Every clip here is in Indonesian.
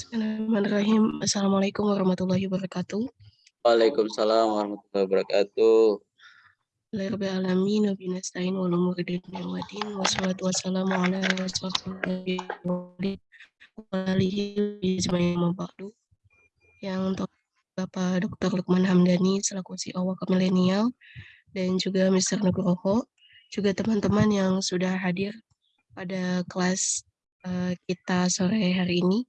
Bismillahirrahmanirrahim. Assalamualaikum warahmatullahi wabarakatuh. Waalaikumsalam warahmatullahi wabarakatuh. Rabbil alamin wa binasta'in wal umuri dunya wa din wassalatu wassalamu ala rasulillah yang untuk Bapak Dr. Lukman Hamdani selaku CEO Waka Milenial dan juga Mr. Nugroho juga teman-teman yang sudah hadir pada kelas uh, kita sore hari ini.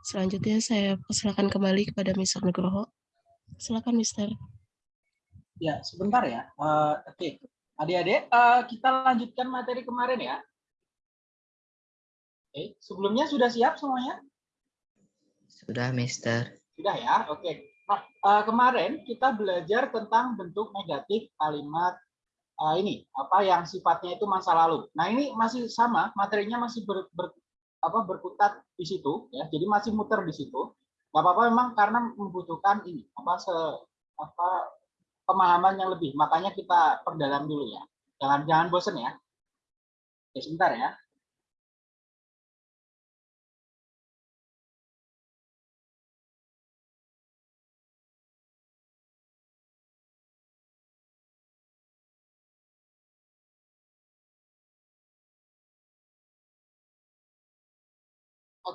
Selanjutnya saya persilakan kembali kepada Mr. Nugroho. Silakan Mister. Ya, sebentar ya. Uh, Oke, okay. adik-adik, uh, kita lanjutkan materi kemarin ya. Oke, okay. sebelumnya sudah siap semuanya? Sudah, Mister. Sudah ya, oke. Okay. Nah, uh, kemarin kita belajar tentang bentuk negatif kalimat uh, ini, apa yang sifatnya itu masa lalu. Nah, ini masih sama, materinya masih ber, ber, apa berkutat di situ ya. Jadi masih muter di situ. Nggak apa-apa memang karena membutuhkan ini apa se apa pemahaman yang lebih. Makanya kita perdalam dulu ya. Jangan jangan bosen ya. Oke, sebentar ya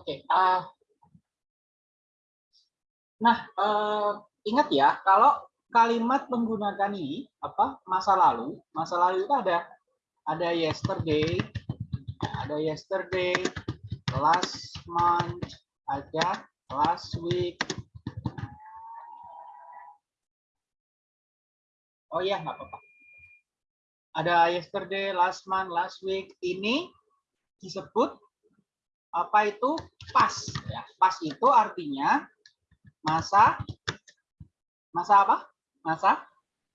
Oke. Okay. Uh, nah, uh, ingat ya, kalau kalimat menggunakan ini apa masa lalu, masa lalu itu ada ada yesterday, ada yesterday, last month, ada last week. Oh ya, nggak apa-apa. Ada yesterday, last month, last week. Ini disebut apa itu pas? Ya pas itu artinya masa masa apa? Masa?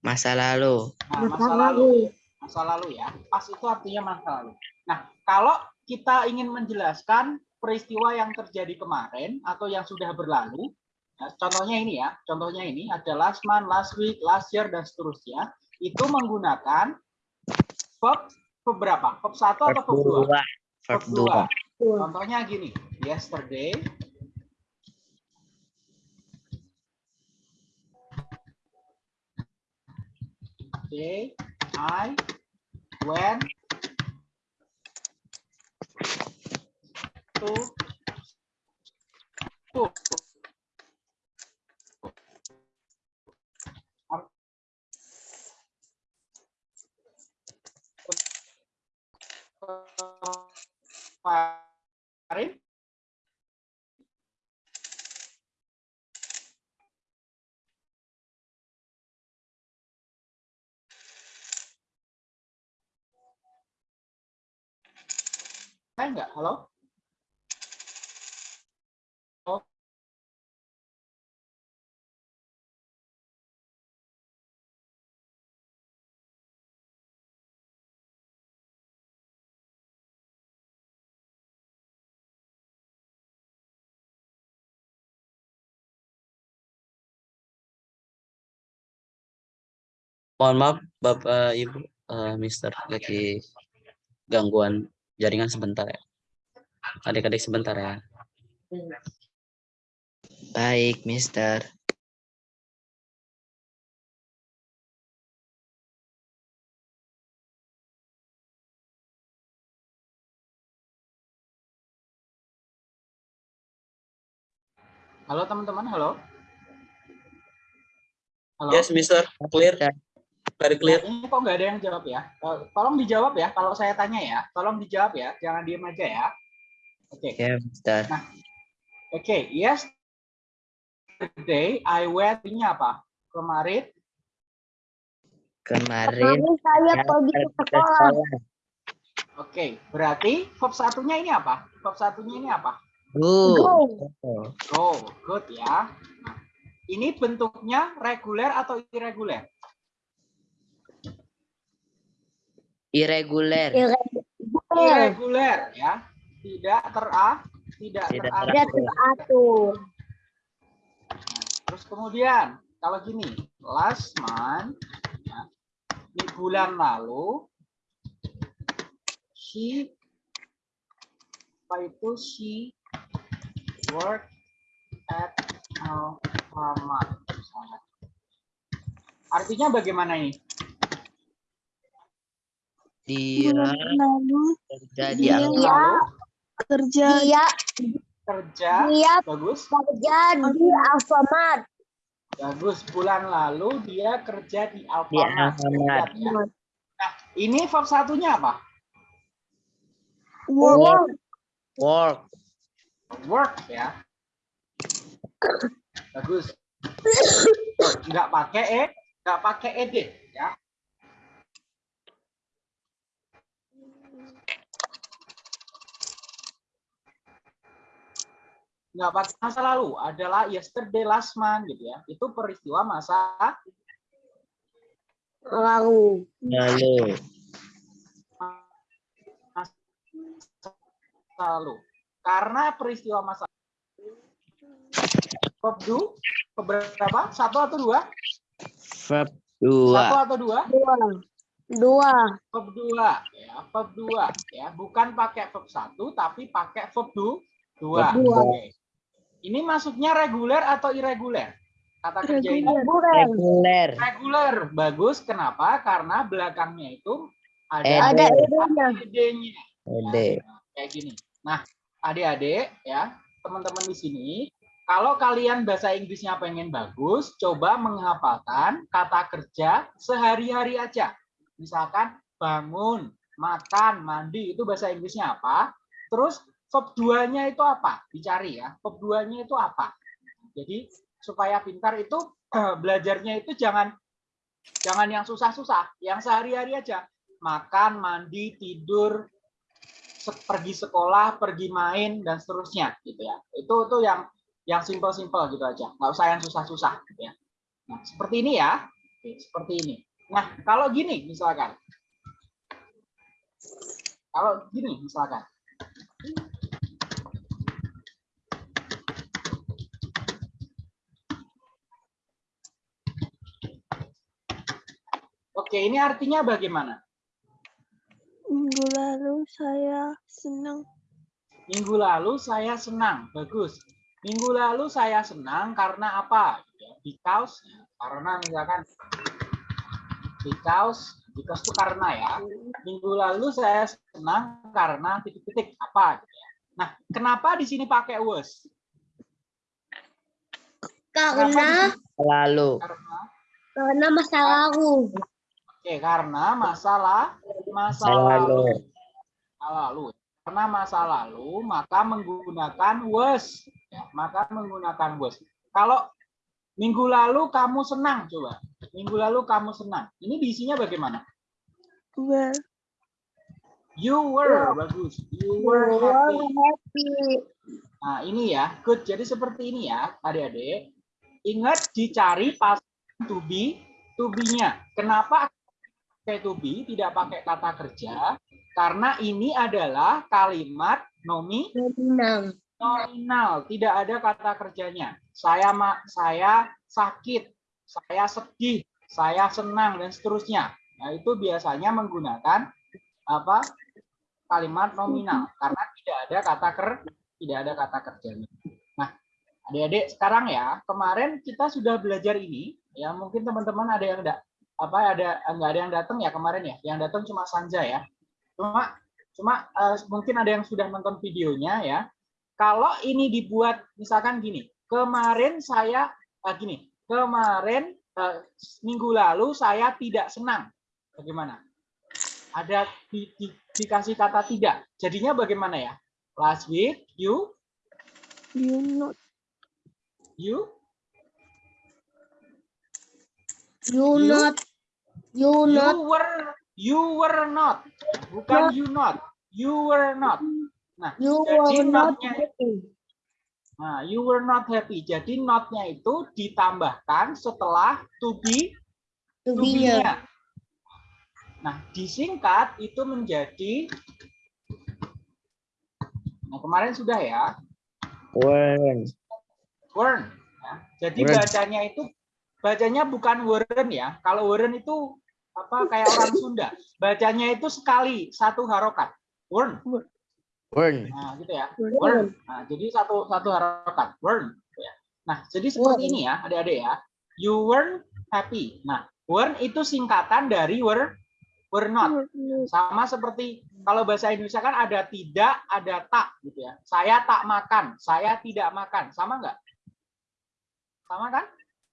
Masa lalu. Nah, masa lalu. masa lalu ya. Pas itu artinya masa lalu. Nah kalau kita ingin menjelaskan peristiwa yang terjadi kemarin atau yang sudah berlalu ya, contohnya ini ya contohnya ini ada last month last week last year dan seterusnya itu menggunakan verb beberapa verb satu atau verb dua. Verb dua Contohnya gini, yesterday Okay, I went to school. Kemarin Saya enggak? Halo? Mohon maaf Bapak Ibu, uh, Mister lagi gangguan jaringan sebentar ya. Adik-adik sebentar ya. Baik, Mister. Halo teman-teman, halo. Halo. Yes, Mister. Clear. Ya. Very clear. Nah, ini kok nggak ada yang jawab ya? Eh, tolong dijawab ya kalau saya tanya ya. Tolong dijawab ya, jangan diem aja ya. Oke. Okay. Yeah, nah, oke. Okay. Yesterday I went ini apa? Kemarin. Kemarin. saya pergi ke sekolah. Oke, okay. berarti verb satunya ini apa? Verb satunya ini apa? Go. Go. Go, good ya. Nah, Ini bentuknya reguler atau irreguler? Irregular. Irreguler ya. Tidak tera tidak Tidak teratur. Tidak teratur. Terus kemudian kalau gini, last month ya, di bulan lalu she apa itu she work at Alfamart. Artinya bagaimana ini? Lalu kerja di Dia Alfamart. kerja dia Kerja dia bagus. kerja di Alfamart. Bagus. Bulan lalu dia kerja di Di Alfamart. Nah, ini verb satunya apa? Work. Work. Work ya. Bagus. Enggak pakai e, enggak pakai ed Enggak pakai masa lalu, adalah yesterday last month gitu ya. Itu peristiwa masa Lalu. Lalu. lalu. Karena peristiwa masa verb do keberapa? Satu atau dua? Verb Satu 2. atau dua? Dua. Dua. Verb dua, ya, verb dua, ya, bukan pakai verb satu, tapi pakai verb du, dua. Verb dua. Oke. Ini masuknya reguler atau irreguler? Kata kerja ini Reguler. Reguler. reguler, bagus. Kenapa? Karena belakangnya itu ada Ed. Ada ed-nya. Ede. kayak gini. Nah, adik-adik ya, teman-teman di sini, kalau kalian bahasa Inggrisnya pengen bagus, coba menghafalkan kata kerja sehari-hari aja. Misalkan bangun, makan, mandi, itu bahasa Inggrisnya apa? Terus verb 2-nya itu apa? Dicari ya. Verb 2-nya itu apa? Jadi supaya pintar itu belajarnya itu jangan jangan yang susah-susah, yang sehari-hari aja. Makan, mandi, tidur, pergi sekolah, pergi main dan seterusnya gitu ya. Itu tuh yang yang simple-simple gitu aja. Nggak usah yang susah-susah gitu ya. Nah, seperti ini ya. Seperti ini. Nah, kalau gini misalkan. Kalau gini misalkan. Oke, ini artinya bagaimana? minggu lalu saya senang Minggu lalu saya senang, bagus. Minggu lalu saya senang karena apa? Ya, Because, karena misalkan because, because itu karena ya. Minggu lalu saya senang karena titik-titik apa? gitu ya. Nah, kenapa di sini pakai was? Karena? Lalu. Karena, karena masa lalu. Oke, karena masalah masa Masa lalu. lalu. Masa lalu. Karena masa lalu, maka menggunakan was. Ya, maka menggunakan was. Kalau minggu lalu kamu senang, coba. Minggu lalu kamu senang. Ini diisinya bagaimana? well You were, bagus. You were Were happy. happy. Nah, ini ya, good. Jadi seperti ini ya, adik-adik. Ingat dicari pas to be, to be-nya. Kenapa to be, tidak pakai kata kerja? Karena ini adalah kalimat nomi Senang. nominal, tidak ada kata kerjanya. Saya ma saya sakit, saya sedih, saya senang dan seterusnya. Nah, itu biasanya menggunakan apa? kalimat nominal karena tidak ada kata ker tidak ada kata kerjanya. Nah, adik-adik sekarang ya, kemarin kita sudah belajar ini ya, mungkin teman-teman ada yang enggak apa ada enggak ada yang datang ya kemarin ya. Yang datang cuma Sanja ya. Cuma cuma eh, mungkin ada yang sudah nonton videonya ya. Kalau ini dibuat misalkan gini, kemarin saya eh, gini, kemarin eh, minggu lalu saya tidak senang. Bagaimana? Ada di, di- dikasih kata tidak. Jadinya bagaimana ya? Last week you you not you You You- not. You you not. were you were not. Bukan you not. You were not. Nah, You jadi were not notnya happy. Nah, you were not happy. Jadi not-nya itu ditambahkan setelah to be to Tubinya. be-nya. Nah, disingkat itu menjadi Nah, kemarin sudah ya. Wern. Wern. ya. Jadi Wern. bacanya itu bacanya bukan weren ya. Kalau weren itu apa kayak orang Sunda. Bacanya itu sekali satu harokat. Wern. Wern. Nah, gitu ya. Wern. Wern. Nah, jadi satu satu harokat. Wern. ya. Nah, jadi seperti Wern. ini ya, adik-adik ya. You weren't happy. Nah, wern itu singkatan dari were were not. Sama seperti kalau bahasa Indonesia kan ada tidak, ada tak gitu ya. Saya tak makan, saya tidak makan. Sama nggak? Sama kan?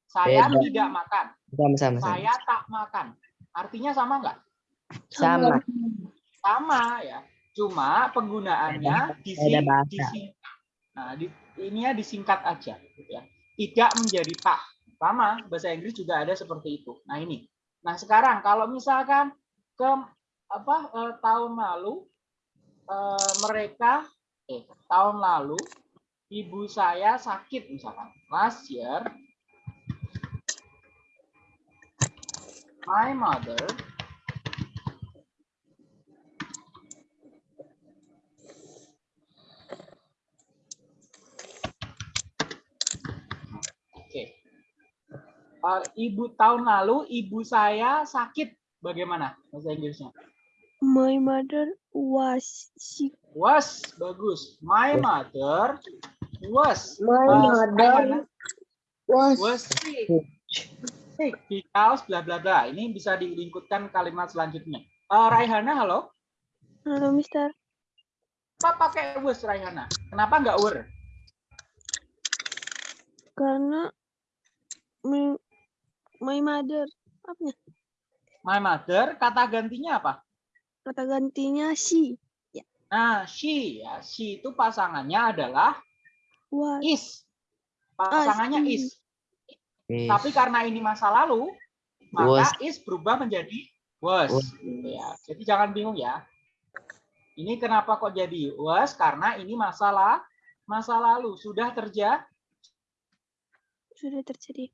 Saya Beda. tidak makan, Sama-sama. saya tak makan. Artinya sama nggak? Sama. Sama ya. Cuma penggunaannya disingkat. Nah, di, ini ya disingkat aja gitu ya. Tidak menjadi tak. Sama bahasa Inggris juga ada seperti itu. Nah, ini. Nah, sekarang kalau misalkan ke apa eh, tahun lalu eh, mereka eh tahun lalu ibu saya sakit misalkan. Last year my mother Oke. Eh, ibu tahun lalu ibu saya sakit. Bagaimana bahasa Inggrisnya? My mother was sick. Was bagus. My mother was My uh, mother was was sick. Sick because bla bla bla. Ini bisa dilingkutkan kalimat selanjutnya. Eh, Raihana, halo. Halo, Mister. Apa pakai was Raihana? Kenapa nggak were? Karena my, my mother apa ya? My mother kata gantinya apa? Kata gantinya she. Nah, she ya. She itu pasangannya adalah Was is. Pasangannya is. Is. Tapi karena ini masa lalu, Was. maka is berubah menjadi was. Was. Ya. Jadi jangan bingung ya. Ini kenapa kok jadi was? Karena ini masalah masa lalu sudah terjadi. sudah terjadi.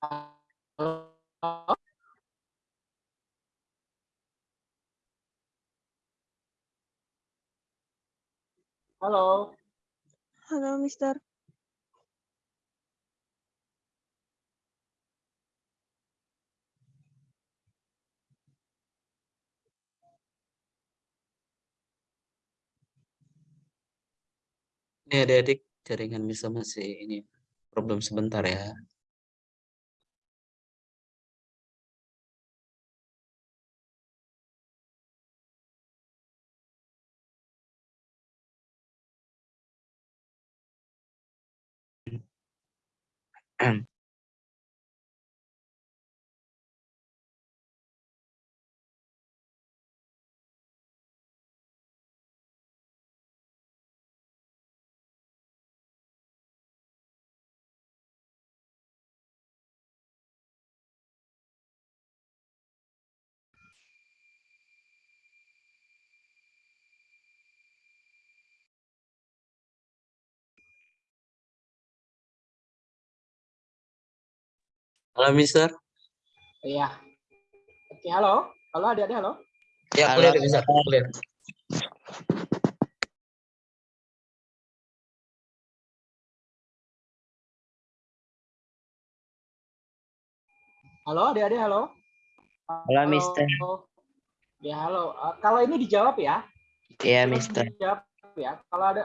Halo. Halo, Mister. Ini adik-adik jaringan bisa masih ini problem sebentar ya. and Halo Mister. Iya. Oke, halo. Halo adik-adik, halo. Ya, Halo, clear Mister, clear. Halo adik-adik, halo. Halo, Mister. Ya, halo. Eh, kalau ini dijawab ya. Iya, Mister. dijawab ya. Kalau ada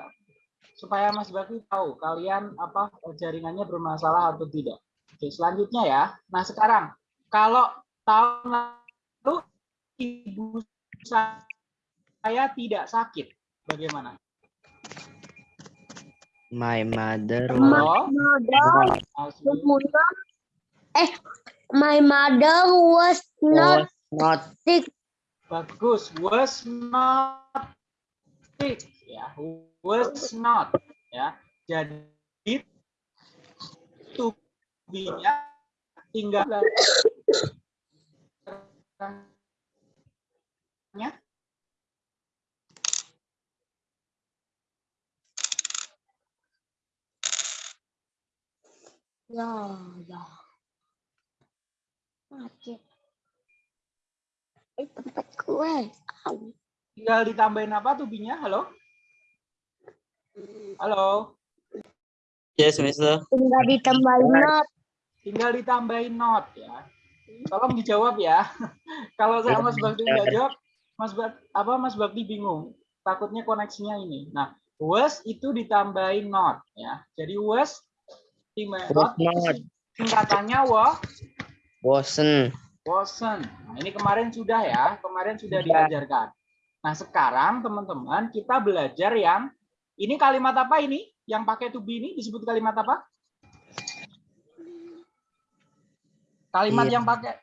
supaya Mas Bakri tahu kalian apa jaringannya bermasalah atau tidak. Oke, selanjutnya ya. Nah, sekarang kalau tahun lalu ibu saya tidak sakit, bagaimana? My mother mother was not. Eh, my mother was not was not sick. Bagus. Was not sick. Ya, was not. Ya. Jadi tubinya tinggal nya Ya, ya. Macet. Eh, tempat. Au. tinggal ditambahin apa tubinya? Halo? Halo? Yes, Mister. Tinggal ditambahin not. Tinggal ditambahin not ya. Tolong dijawab ya. Kalau saya Mas Bakti nggak jawab, Mas Bak apa Mas Bakti bingung. Takutnya koneksinya ini. Nah, was itu ditambahin not ya. Jadi was was not not singkatannya wa wasn't wasn't. Nah, ini kemarin sudah ya, kemarin sudah Sudah. diajarkan. Nah, sekarang teman-teman kita belajar yang ini kalimat apa ini? Yang pakai to be ini disebut kalimat apa? Kalimat Iya. yang pakai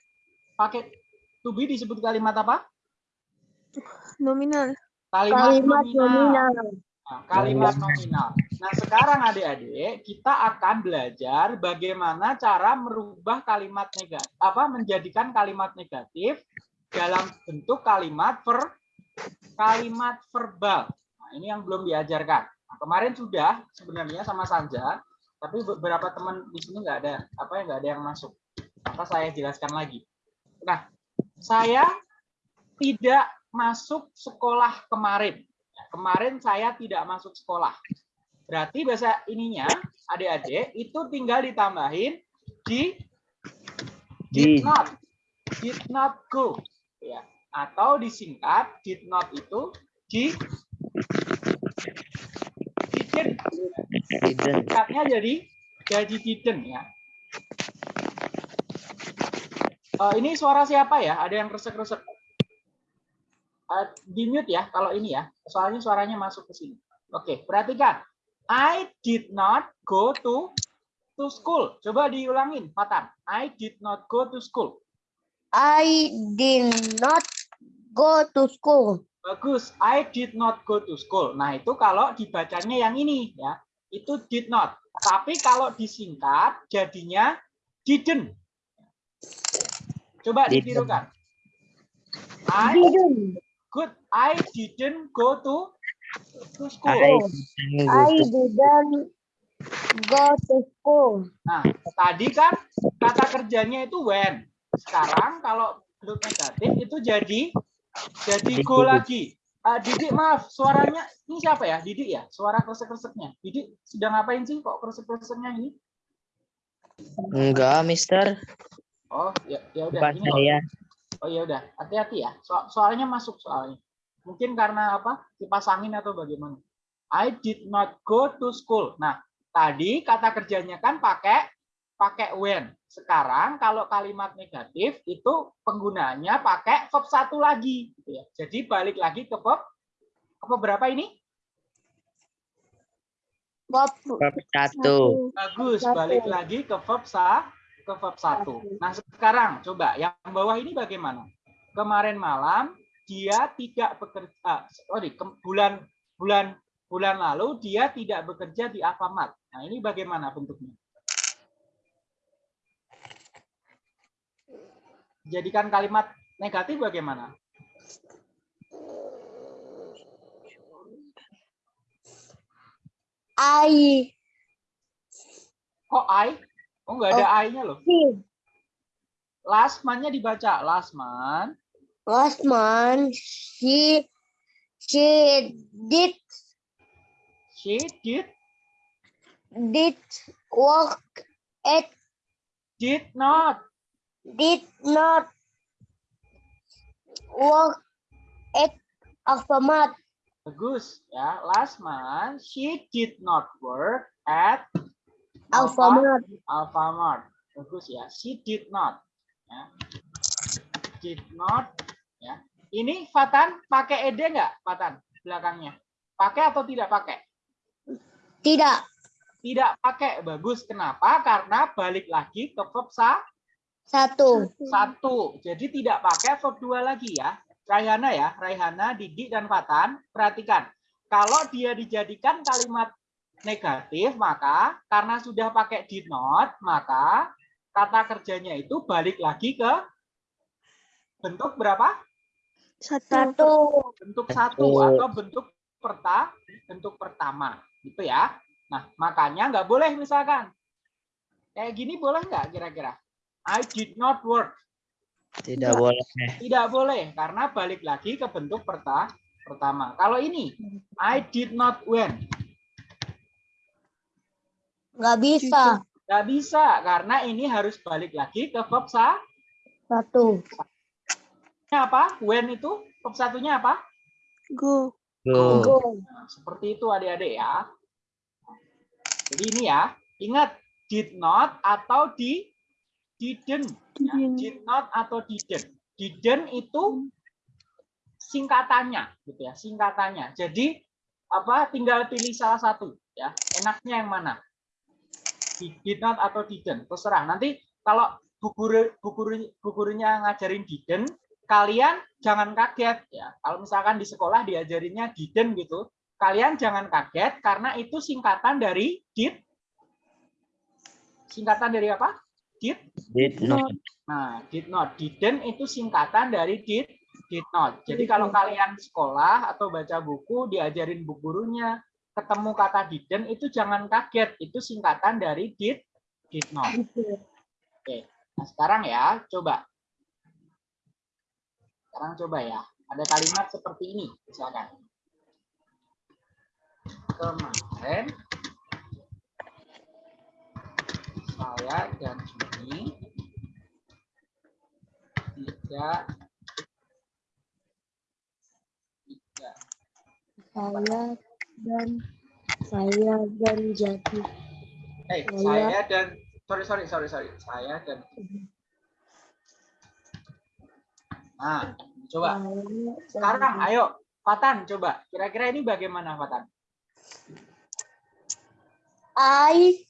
pakai to be disebut kalimat apa? Nominal. Kalimat, Kalimat nominal. nominal. Nah, kalimat nominal. Nah, sekarang adik-adik, kita akan belajar bagaimana cara merubah kalimat negatif, apa menjadikan kalimat negatif dalam bentuk kalimat ver, kalimat verbal. Nah, ini yang belum diajarkan. Nah, kemarin sudah sebenarnya sama Sanja, tapi beberapa teman di sini nggak ada apa ya nggak ada yang masuk. Maka saya jelaskan lagi. Nah, saya tidak masuk sekolah kemarin. Kemarin saya tidak masuk sekolah. Berarti bahasa ininya adik-adik itu tinggal ditambahin di did not did not go ya atau disingkat did not itu di didn't singkatnya jadi jadi didn't ya Eh, ini suara siapa ya ada yang kresek-kresek Eh, di mute ya kalau ini ya soalnya suaranya masuk ke sini oke perhatikan I did not go to to school coba diulangin Patan I did not go to school I did not go to school. Bagus, I did not go to school. Nah, itu kalau dibacanya yang ini ya. Itu did not. Tapi kalau disingkat jadinya didn't. Coba ditirukan. I Didn't. good. I didn't go to to school. I didn't go I to didn't go to school. Nah, tadi kan kata kerjanya itu when. Sekarang kalau bentuk negatif itu jadi jadi go lagi. Ah, Didik maaf, suaranya ini siapa ya? Didik ya? Suara kresek-kreseknya. Didik sedang ngapain sih kok kresek-kreseknya ini? enggak Mister Oh, ya ya udah bukan ini saya Oh ya udah, hati-hati ya. So- soalnya masuk soalnya. Mungkin karena apa? Kipas angin atau bagaimana? I did not go to school. Nah, tadi kata kerjanya kan pakai pakai when. Sekarang kalau kalimat negatif itu penggunaannya pakai verb satu lagi gitu ya. Jadi balik lagi ke verb apa berapa ini? Bab satu Bagus, Satu. balik lagi ke verb sa ke verb satu. Nah, sekarang coba yang bawah ini bagaimana? Kemarin malam dia tidak bekerja ah, sorry, ke- bulan bulan bulan lalu dia tidak bekerja di Alfamart. Nah, ini bagaimana bentuknya? Jadikan kalimat negatif bagaimana? I Kok I? Oh, nggak ada I-nya loh. see Last man-nya dibaca. Last man. last month she she did She did did work at did not did not work at Alfamart. Bagus ya. Last month she did not work at Alfamart. Alfamart. Bagus ya. She did not. Ya. Did not. Ya. Ini Fatan pakai ed nggak? Fatan belakangnya. Pakai atau tidak pakai? Tidak. Tidak pakai. Bagus. Kenapa? Karena balik lagi ke verb sa Satu. satu. Jadi tidak pakai verb dua lagi ya. Raihana ya, Raihana, Didik, dan Fatan. Perhatikan. Kalau dia dijadikan kalimat negatif, maka karena sudah pakai did not, maka kata kerjanya itu balik lagi ke bentuk berapa? Satu. Satu. Bentuk satu atau bentuk perta, bentuk pertama, gitu ya. Nah, makanya nggak boleh misalkan kayak gini boleh nggak kira-kira? I did not work. Tidak boleh. Tidak boleh karena balik lagi ke bentuk perta pertama. Kalau ini I did not went. Nggak bisa. Nggak bisa karena ini harus balik lagi ke verb sa Satu. apa? When itu verb satunya apa? Go. Go. Go. Nah, seperti itu adik-adik ya. Jadi ini ya, ingat did not atau di didn't. Ya, Didn't. did not atau didn't. Didn't itu singkatannya gitu ya, singkatannya. Jadi apa tinggal pilih salah satu ya. Enaknya yang mana? Di- Did not atau didn't, terserah. Nanti kalau bu guru bu guru bu gurunya ngajarin didn't, kalian jangan kaget ya. Kalau misalkan di sekolah diajarinnya didn't gitu, kalian jangan kaget karena itu singkatan dari did. Singkatan dari apa? Did. Did not. Nah, did not, didn't itu singkatan dari did, did not. Jadi kalau kalian sekolah atau baca buku diajarin bu gurunya ketemu kata didn't itu jangan kaget, itu singkatan dari did, did not. Oke. Nah, sekarang ya, coba. Sekarang coba ya. Ada kalimat seperti ini, misalkan. Kemarin saya dan Juni tidak tidak Saya dan saya dan jadi. eh Saya- saya dan sorry sorry sorry sorry. Saya dan nah coba. Saya dan sekarang ayo. Fatan coba. Kira-kira ini bagaimana Fatan? I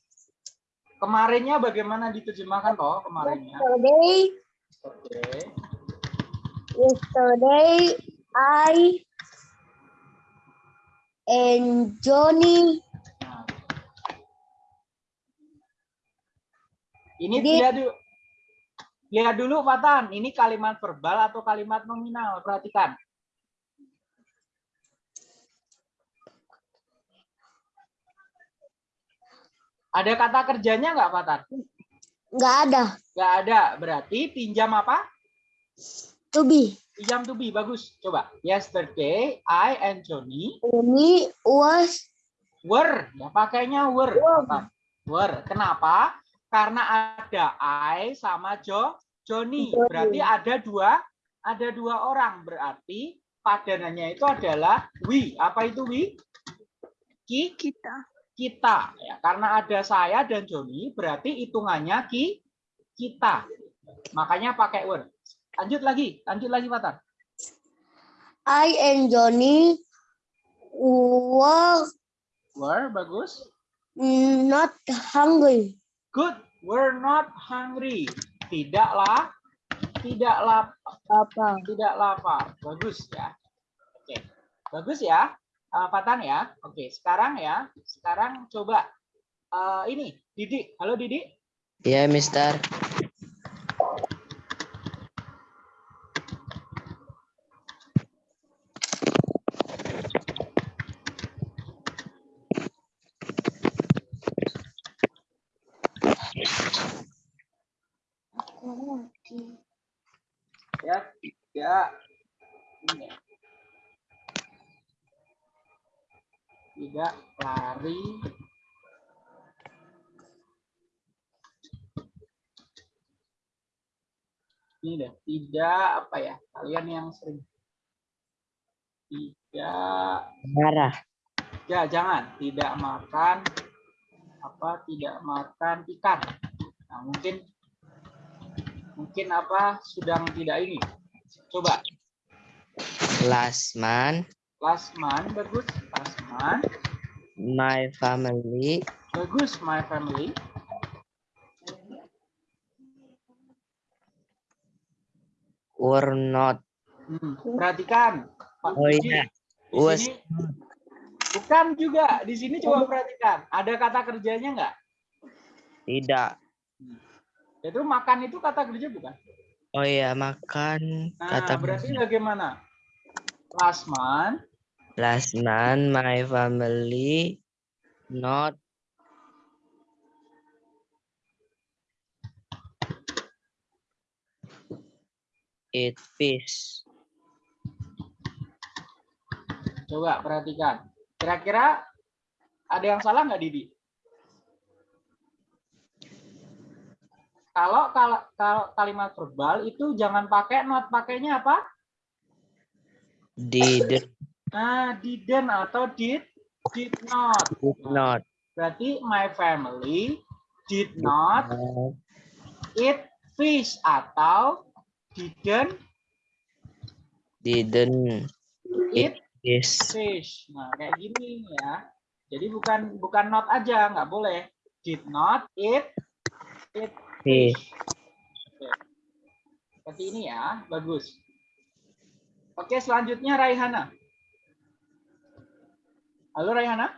kemarinnya bagaimana diterjemahkan toh kemarinnya? Yesterday. Oke yesterday I and Johnny. Ini Jadi- lihat dulu. Lihat dulu Fatan, ini kalimat verbal atau kalimat nominal? Perhatikan. Ada kata kerjanya nggak Fatan? nggak ada Nggak ada. Berarti pinjam apa? to be. Pinjam to be. Bagus. Coba. Yesterday, I and Johnny Ini was were. Ya, pakainya were. Were. Were. Kenapa? Karena ada I sama Jo, Johnny. Johnny. Berarti ada dua, ada dua orang. Berarti padanannya itu adalah we. Apa itu we? Ki, Kita. kita. Ya, karena ada saya dan Johnny, berarti hitungannya ki, kita. Makanya pakai were. Lanjut lagi, lanjut lagi, Fatan. I and Johnny were Were, bagus. not hungry. Good. We're not hungry. Tidaklah, tidaklah Apa? tidak lapar. Bagus ya. Oke. Bagus ya. Uh, Fatan ya. Oke, sekarang ya. Sekarang coba uh, ini Didi. Halo Didi. Iya, Mister. Ya, ya. Ini ya. Tidak lari. Ini deh, tidak apa ya? Kalian yang sering tidak Marah. Ya, jangan. Tidak makan apa? Tidak makan ikan. Nah, mungkin mungkin apa? Sedang tidak ini. Coba. Last man, Last man bagus. Last man. My family Bagus, my family. Were not. Hmm, Perhatikan. Pak Oh iya. Was sini bukan juga. Di sini coba perhatikan. Ada kata kerjanya nggak? tidak. Itu makan itu kata kerja bukan? Oh iya, makan Nah, kata berarti bagaimana? Last month, last month my family not eat fish. coba perhatikan. Kira-kira ada yang salah nggak Didi? Kalau, kalau kalau kalimat verbal itu jangan pakai not, pakainya apa? Did Nah, didn't atau did did not. did not Berarti my family did not eat fish atau didn't didn't eat fish. fish. Nah, kayak gini ya. Jadi bukan bukan not aja, nggak boleh. Did not eat eat Fish. fish. Oke. Seperti ini ya, bagus. Oke, selanjutnya Raihana. Halo Raihana,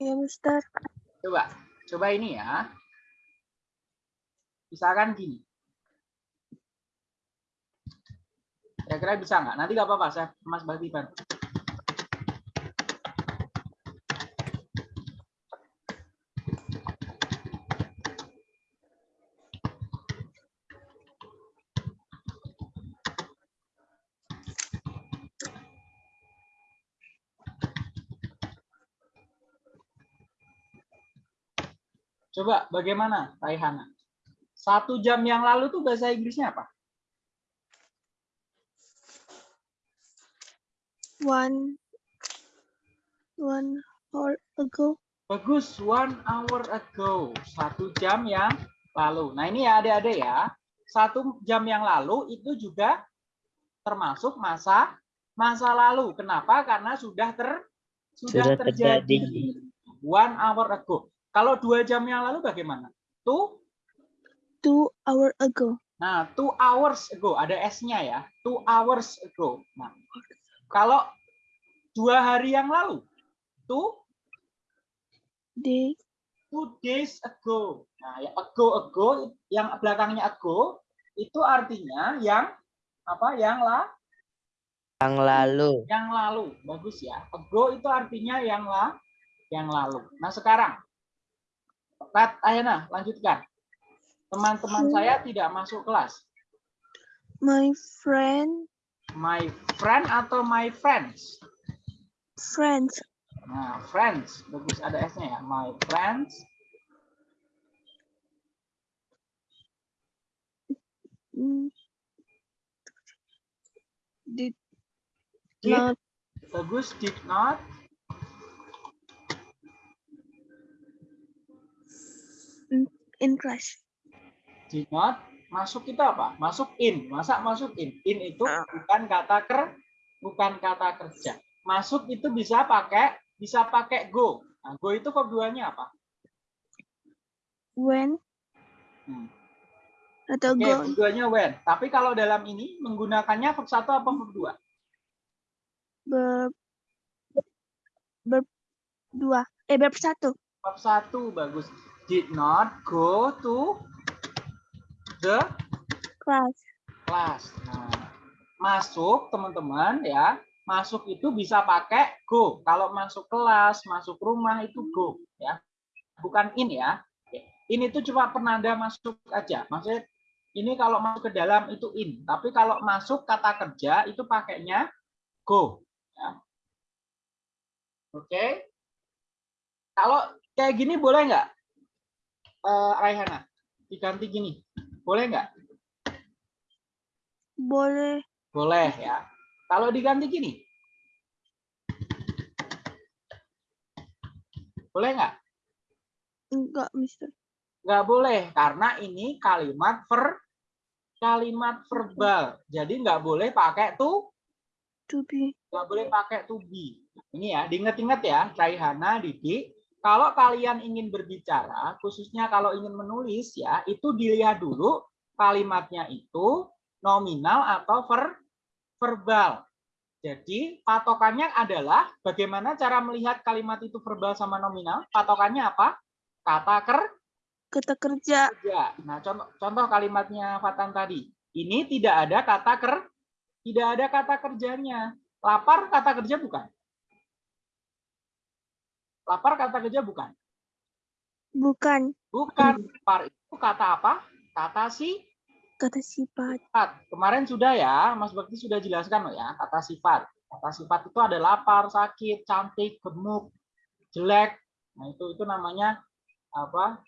Ya, Mister. coba coba ini ya. Misalkan gini. Kira-kira bisa nggak? Nanti nggak apa-apa, saya Mas Bakti Coba bagaimana Raihana? Satu jam yang lalu tuh bahasa Inggrisnya apa? One. One hour ago. Bagus, one hour ago. Satu jam yang lalu. Nah ini ya adik-adik ya. Satu jam yang lalu itu juga termasuk masa masa lalu. Kenapa? Karena sudah ter sudah, Sudah terjadi. terjadi. One hour ago. Kalau dua jam yang lalu bagaimana? Two, Two hour ago. nah two hours ago ada s-nya ya. Two hours ago. Nah, kalau dua hari yang lalu, two Day. two days ago. Nah, ya ago ago yang belakangnya ago itu artinya yang apa? Yang lah, Yang lalu yang lalu. Bagus ya. Ago itu artinya yang lah, yang lalu. Nah, sekarang Kat Ayana, lanjutkan. Teman-teman saya tidak masuk kelas. My friend. My friend atau my friends? Friends. Nah, friends. Bagus ada S-nya ya. My friends mm, Did did not bagus did not in class. did not masuk itu apa? Masuk in. Masa masuk in? In itu bukan kata ker bukan kata kerja. Masuk itu bisa pakai bisa pakai go. Nah, go itu verb duanya apa? When. Hmm. Atau Oke, go. verb duanya when. Tapi kalau dalam ini menggunakannya verb satu apa verb dua? Ber, ber dua. Eh, ber satu. Verb satu bagus. Did not go to the Class. kelas. Nah, masuk teman-teman ya. Masuk itu bisa pakai go. Kalau masuk kelas, masuk rumah itu go ya. Bukan in ya. In itu cuma penanda masuk aja. Maksudnya ini kalau masuk ke dalam itu in, tapi kalau masuk kata kerja itu pakainya go ya. Oke. Kalau kayak gini boleh nggak? Eh, Raihana, diganti gini. Boleh nggak? Boleh. Boleh ya. Kalau diganti gini. Boleh nggak? Enggak, Mister. Nggak boleh karena ini kalimat ver kalimat verbal. Jadi nggak boleh pakai to, To be. nggak boleh pakai to be. Ini ya, diinget-inget ya, Raihana, Didi. Kalau kalian ingin berbicara, khususnya kalau ingin menulis ya, itu dilihat dulu kalimatnya itu nominal atau ver, verbal. Jadi patokannya adalah bagaimana cara melihat kalimat itu verbal sama nominal? Patokannya apa? Kata ker Kata kerja. kerja. Nah, contoh, contoh kalimatnya Fatan tadi. Ini tidak ada kata ker, tidak ada kata kerjanya. Lapar kata kerja bukan? Lapar kata kerja bukan? Bukan. Bukan. Lapar itu kata apa? Kata si Kata sifat. sifat. Kemarin sudah ya, Mas Bakti sudah jelaskan loh ya, kata sifat. Kata sifat itu ada lapar, sakit, cantik, gemuk, jelek. Nah, itu itu namanya apa?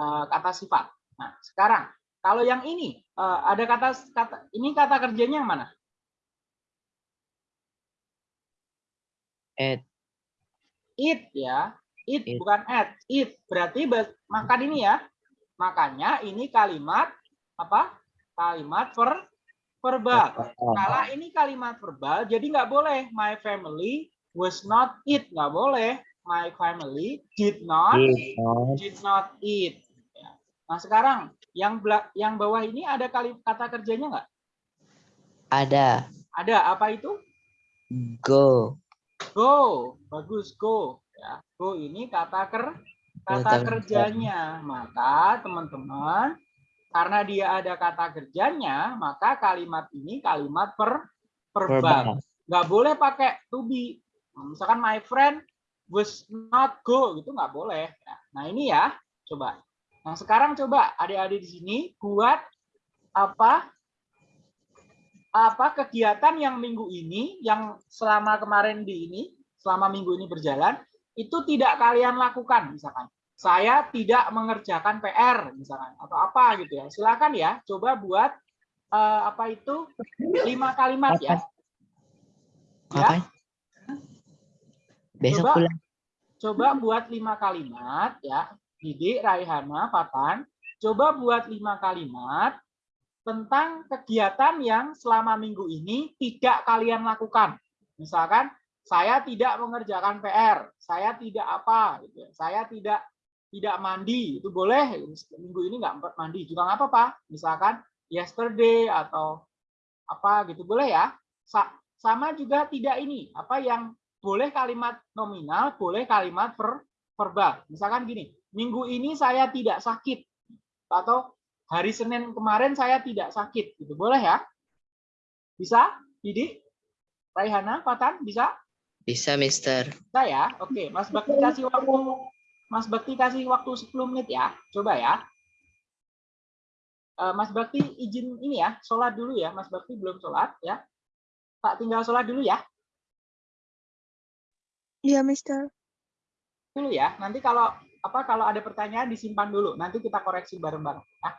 Eh, kata sifat. Nah, sekarang kalau yang ini eh, ada kata kata ini kata kerjanya yang mana? At. Eat ya. Eat, Eat. bukan at. Eat. Berarti makan ini ya. Makanya ini kalimat apa? Kalimat ver verbal. Kalau ini kalimat verbal, jadi nggak boleh my family was not eat, nggak boleh. My family did not Did not. did not eat. Ya. Nah sekarang yang yang bawah ini ada kali kata kerjanya nggak? Ada. Ada apa itu? Go. Go, bagus go. Ya, go ini kata ker kata kerjanya. Maka teman-teman karena dia ada kata kerjanya, maka kalimat ini kalimat per verbal. Nggak boleh pakai to be. Misalkan my friend was not go gitu nggak boleh. Nah ini ya, coba. Nah sekarang coba adik-adik di sini buat apa apa kegiatan yang minggu ini, yang selama kemarin di ini, selama minggu ini berjalan, itu tidak kalian lakukan misalkan. Saya tidak mengerjakan PR misalkan atau apa gitu ya. Silakan ya, coba buat eh, apa itu lima kalimat ya. Apa? Besok Coba. pulang. coba buat lima kalimat ya Didik, Raihana, Fatan coba buat lima kalimat tentang kegiatan yang selama minggu ini tidak kalian lakukan. Misalkan saya tidak mengerjakan PR saya tidak apa gitu ya. saya tidak tidak mandi itu boleh. Minggu ini nggak mandi juga nggak apa-apa. Misalkan yesterday atau apa gitu boleh ya. Sa- sama juga tidak ini. Apa yang boleh kalimat nominal, boleh kalimat ver, verbal. Misalkan gini, minggu ini saya tidak sakit atau hari Senin kemarin saya tidak sakit, gitu. Boleh ya? Bisa? Didi? Raihana, Fatan, bisa? Bisa, Mister. Bisa ya? Oke, Mas Bakti kasih waktu Mas Bakti kasih waktu 10 menit ya. Coba ya. Eh, Mas Bakti izin ini ya, sholat dulu ya. Mas Bakti belum sholat ya. Tak tinggal sholat dulu ya. Iya, Mister. dulu ya. Nanti kalau apa kalau ada pertanyaan disimpan dulu. Nanti kita koreksi bareng-bareng. ya.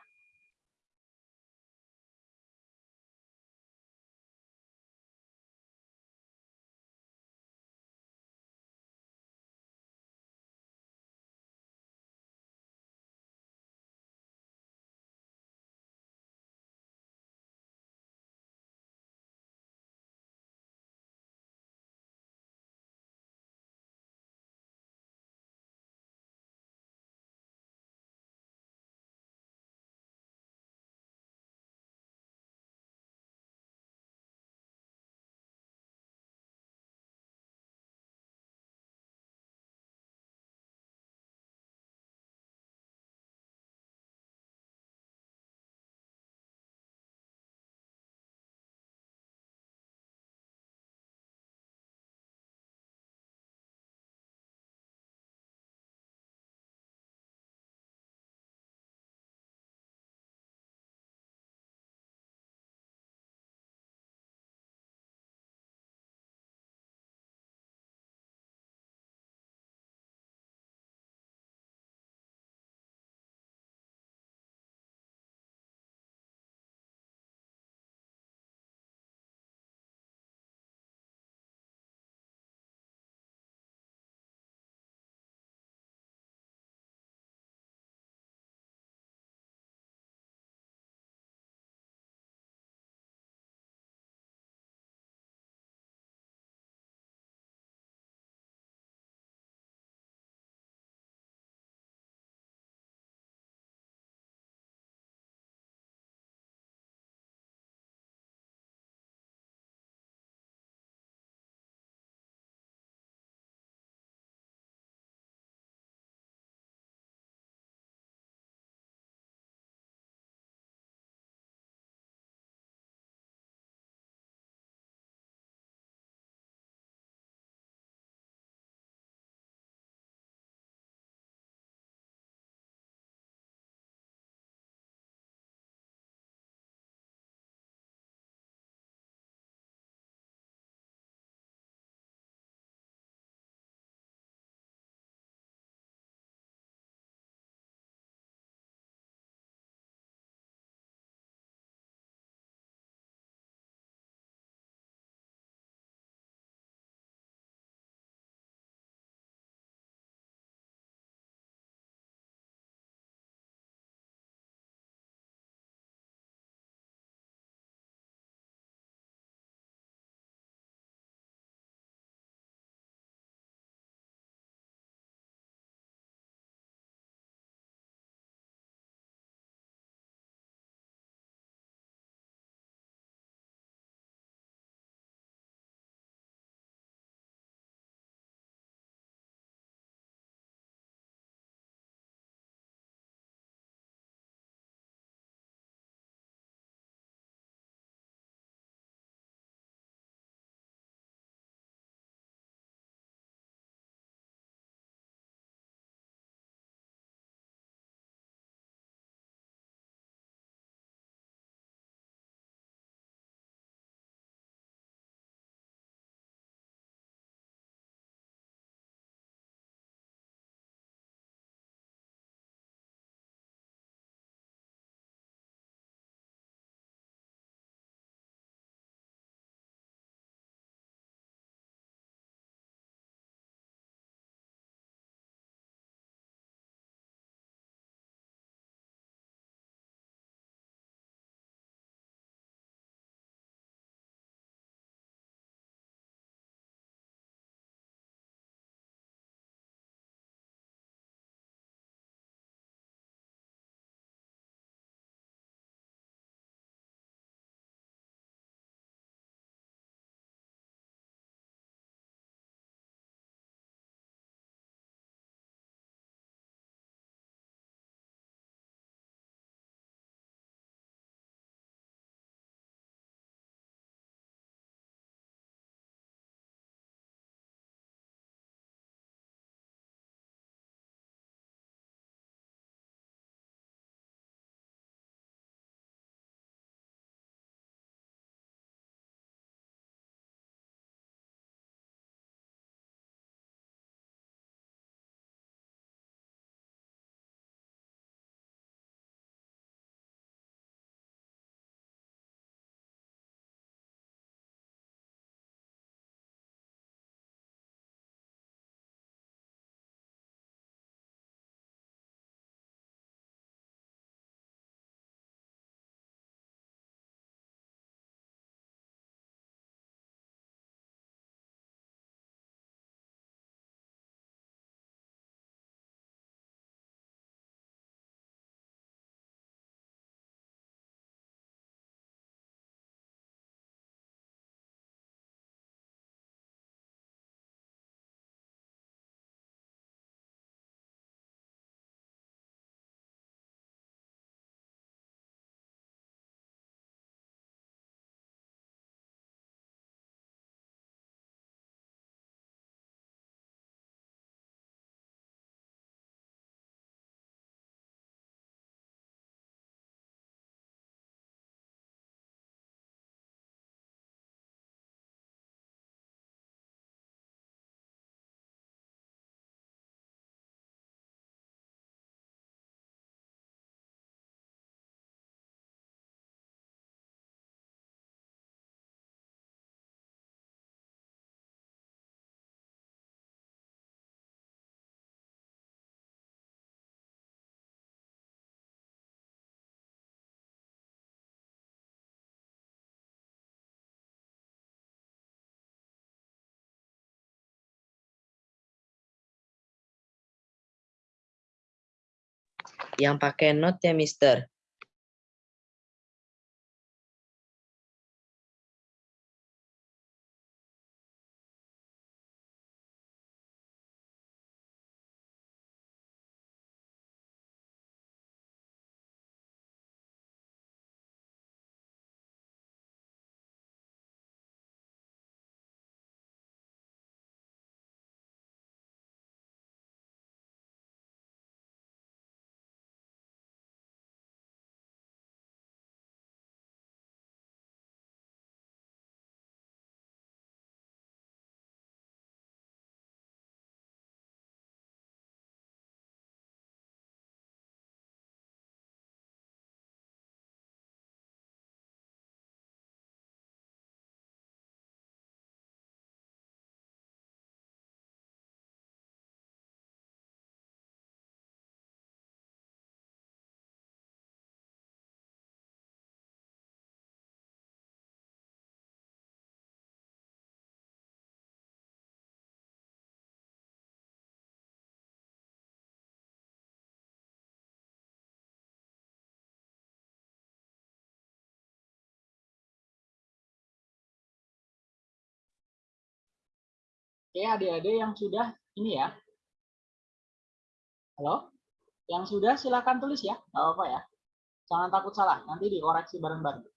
Yang pakai note ya, Mister. Oke, adik-adik yang sudah ini ya. Halo? Yang sudah silakan tulis ya, nggak apa-apa ya. Jangan takut salah, nanti dikoreksi bareng-bareng.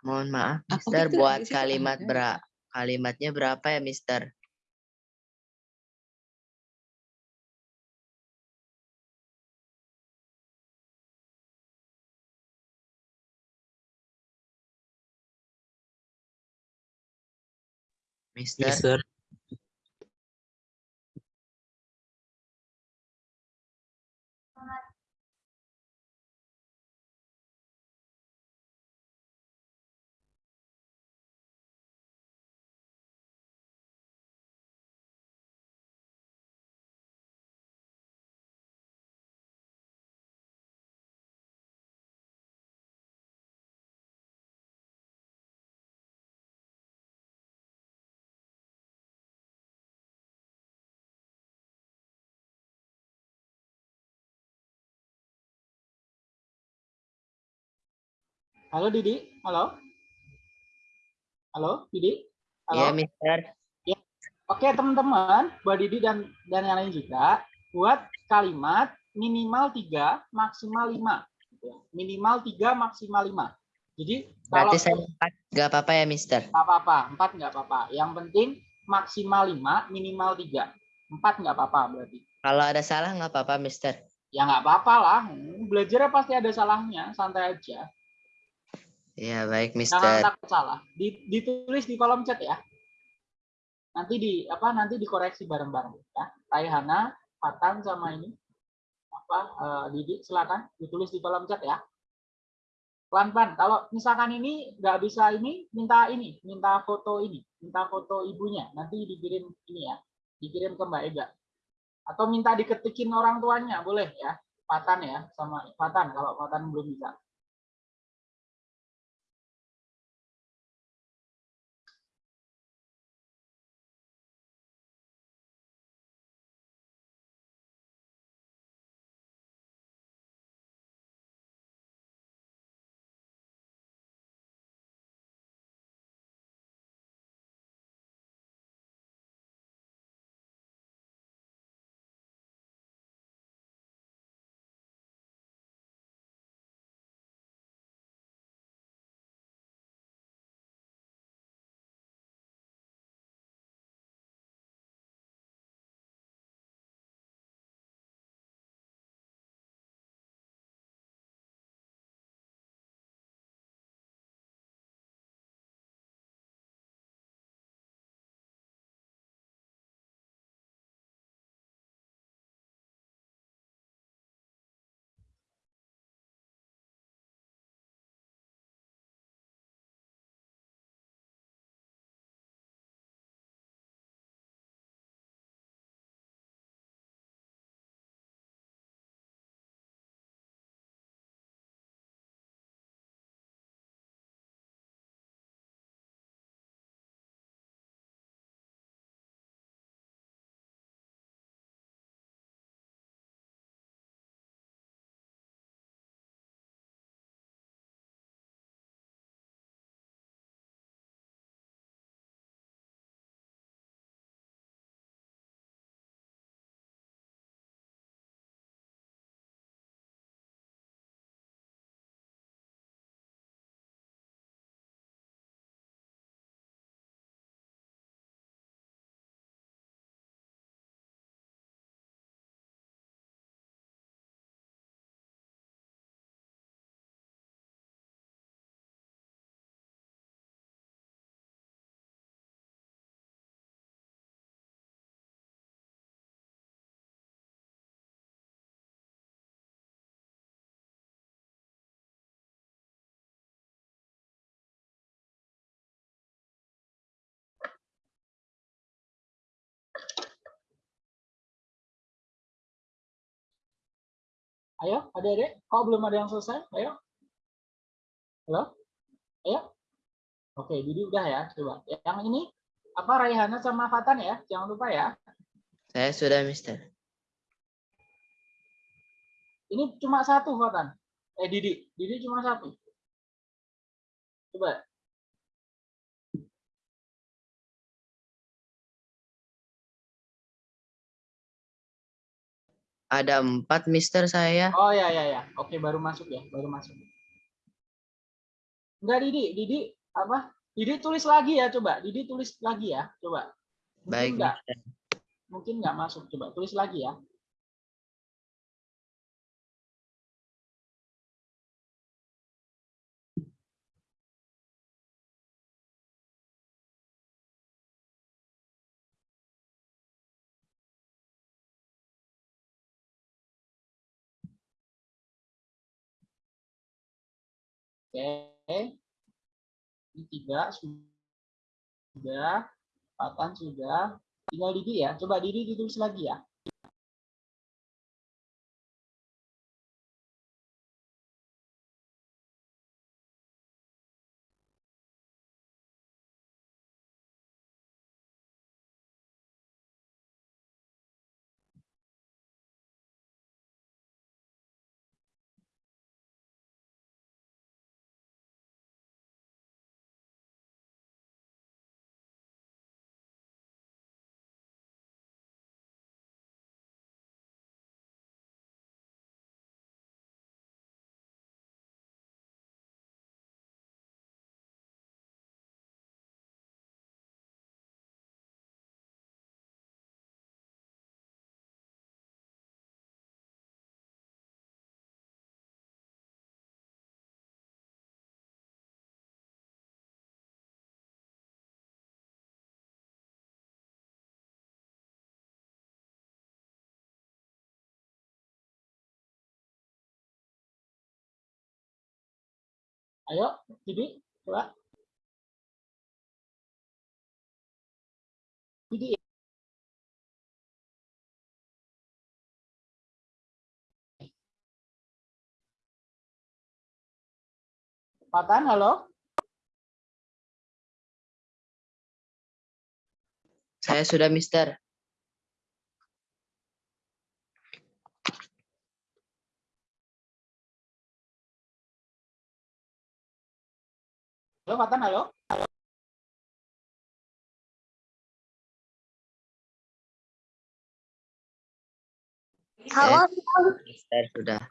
Mohon maaf, Aku Mister, pikir buat situ kalimat ada. bera kalimatnya berapa ya, Mister? Mister, Mister. Halo Didi, halo. Halo Didi. Halo. Iya, Mister. Oke teman-teman, Mbak Didi dan dan yang lain juga buat kalimat minimal 3 maksimal 5. gitu ya. Minimal 3 maksimal 5. Jadi kalau Berarti saya empat nggak apa-apa ya, Mister. nggak apa-apa, 4 nggak apa-apa. Yang penting maksimal 5, minimal 3. 4 nggak apa-apa berarti. Kalau ada salah nggak apa-apa, Mister. Ya nggak apa-apa lah. Belajarnya pasti ada salahnya, santai aja. Iya, baik, Jangan Mister. takut salah. Di- ditulis di kolom chat ya. Nanti di apa nanti dikoreksi bareng-bareng ya. Raihana, Fatan sama ini apa eh, Didi silakan ditulis di kolom chat ya. Pelan-pelan. Kalau misalkan ini nggak bisa ini, minta ini, minta foto ini, minta foto ibunya. Nanti dikirim ini ya, dikirim ke Mbak Ega. Atau minta diketikin orang tuanya, boleh ya. Fatan ya, sama Fatan kalau Fatan belum bisa. Ayo, adik-adik, kok belum ada yang selesai? Ayo. Halo? Ayo. Oke, Didi udah ya, coba. Yang ini apa Raihana sama Fatan ya? Jangan lupa ya. Saya sudah, Mister. Ini cuma satu Fatan. Eh Didi, Didi cuma satu. Coba. Ada empat, Mister, saya. Oh ya ya ya. Oke, baru masuk ya, baru masuk. Enggak Didi, Didi apa? Didi tulis lagi ya, coba. Didi tulis lagi ya, coba. Mungkin Baik, enggak, Mister. mungkin enggak masuk. Coba tulis lagi ya. Oke. Ini tiga sudah. Fatan sudah. Tinggal Didi ya. Coba Didi ditulis lagi ya. Ayo, Didi, coba. Didi. Patan, halo? Saya sudah Mister. Halo, Patan, halo? Halo, Mister sudah.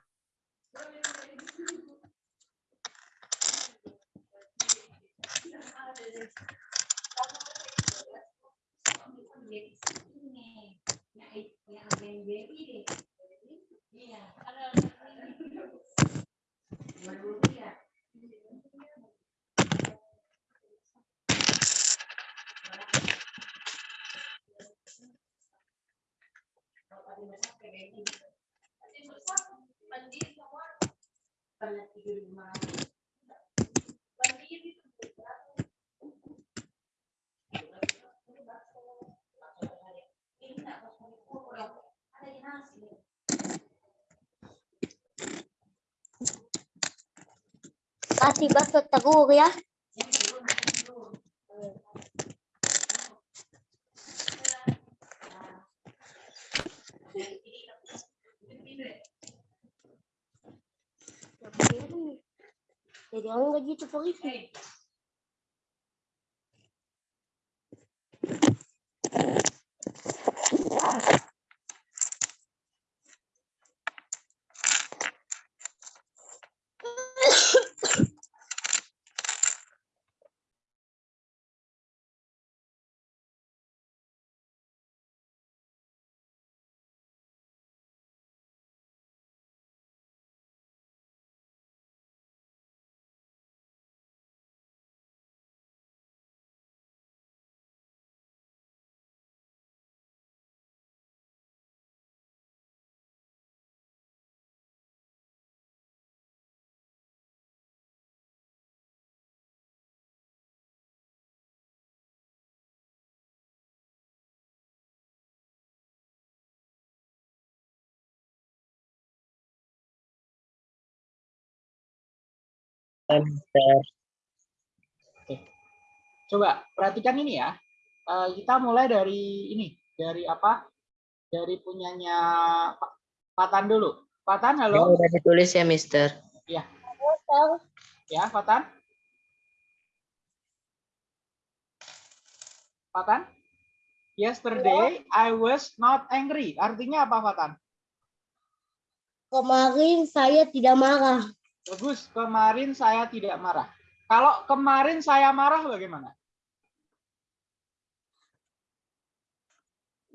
Kasih bakso telur ya. Jadi orang gaji itu polisi. Mister. Coba perhatikan ini ya. Eh, kita mulai dari ini, dari apa? Dari punyanya Pak Patan dulu. Patan, Ini halo? udah ditulis ya Mister. Ya, Patan? Patan? Yesterday I was not angry. Artinya apa, Patan? Kemarin saya tidak marah. Bagus, kemarin saya tidak marah. Kalau kemarin saya marah bagaimana?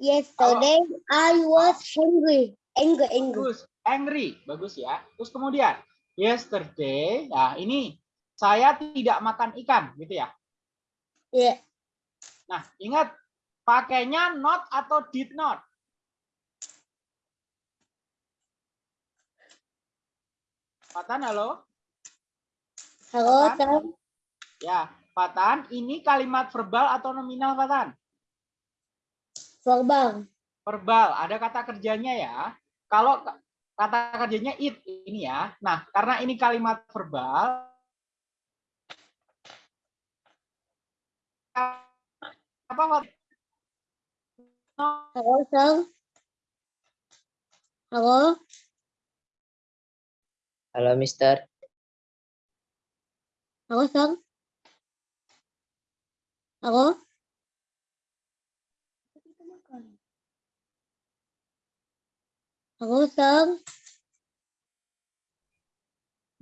Yesterday I was angry. Angry, angry. Bagus, angry. Bagus ya. Terus kemudian, yesterday, nah ini saya tidak makan ikan, gitu ya. Ya, Nah, ingat pakainya not atau did not. Patan, halo? halo, Apa? Tam. Ya, Patan, ini kalimat verbal atau nominal, Patan? Verbal. Verbal, ada kata kerjanya ya. Kalau kata kerjanya it ini ya. Nah, karena ini kalimat verbal, apa? Halo, Sam. Halo, Halo Mister. halo, Sam. Halo. Halo, Sam.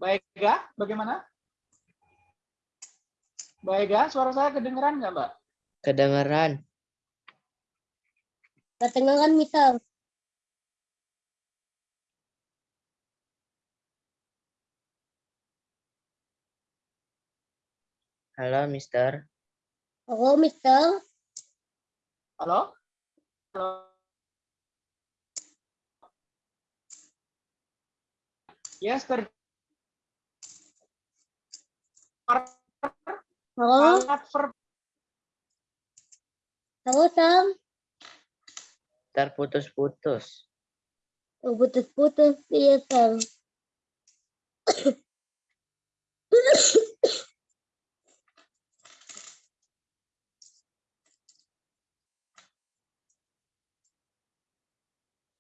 Baik, Ga? Bagaimana? Baik, Ga? Suara saya kedengeran nggak, Mbak? Kedengeran. Kedengaran misal. Halo Mister. Halo, Mister. Halo? Halo? Yesterday Halo, kalimat verb halo Sam. Terputus-putus. Oh, putus-putus iya Sam.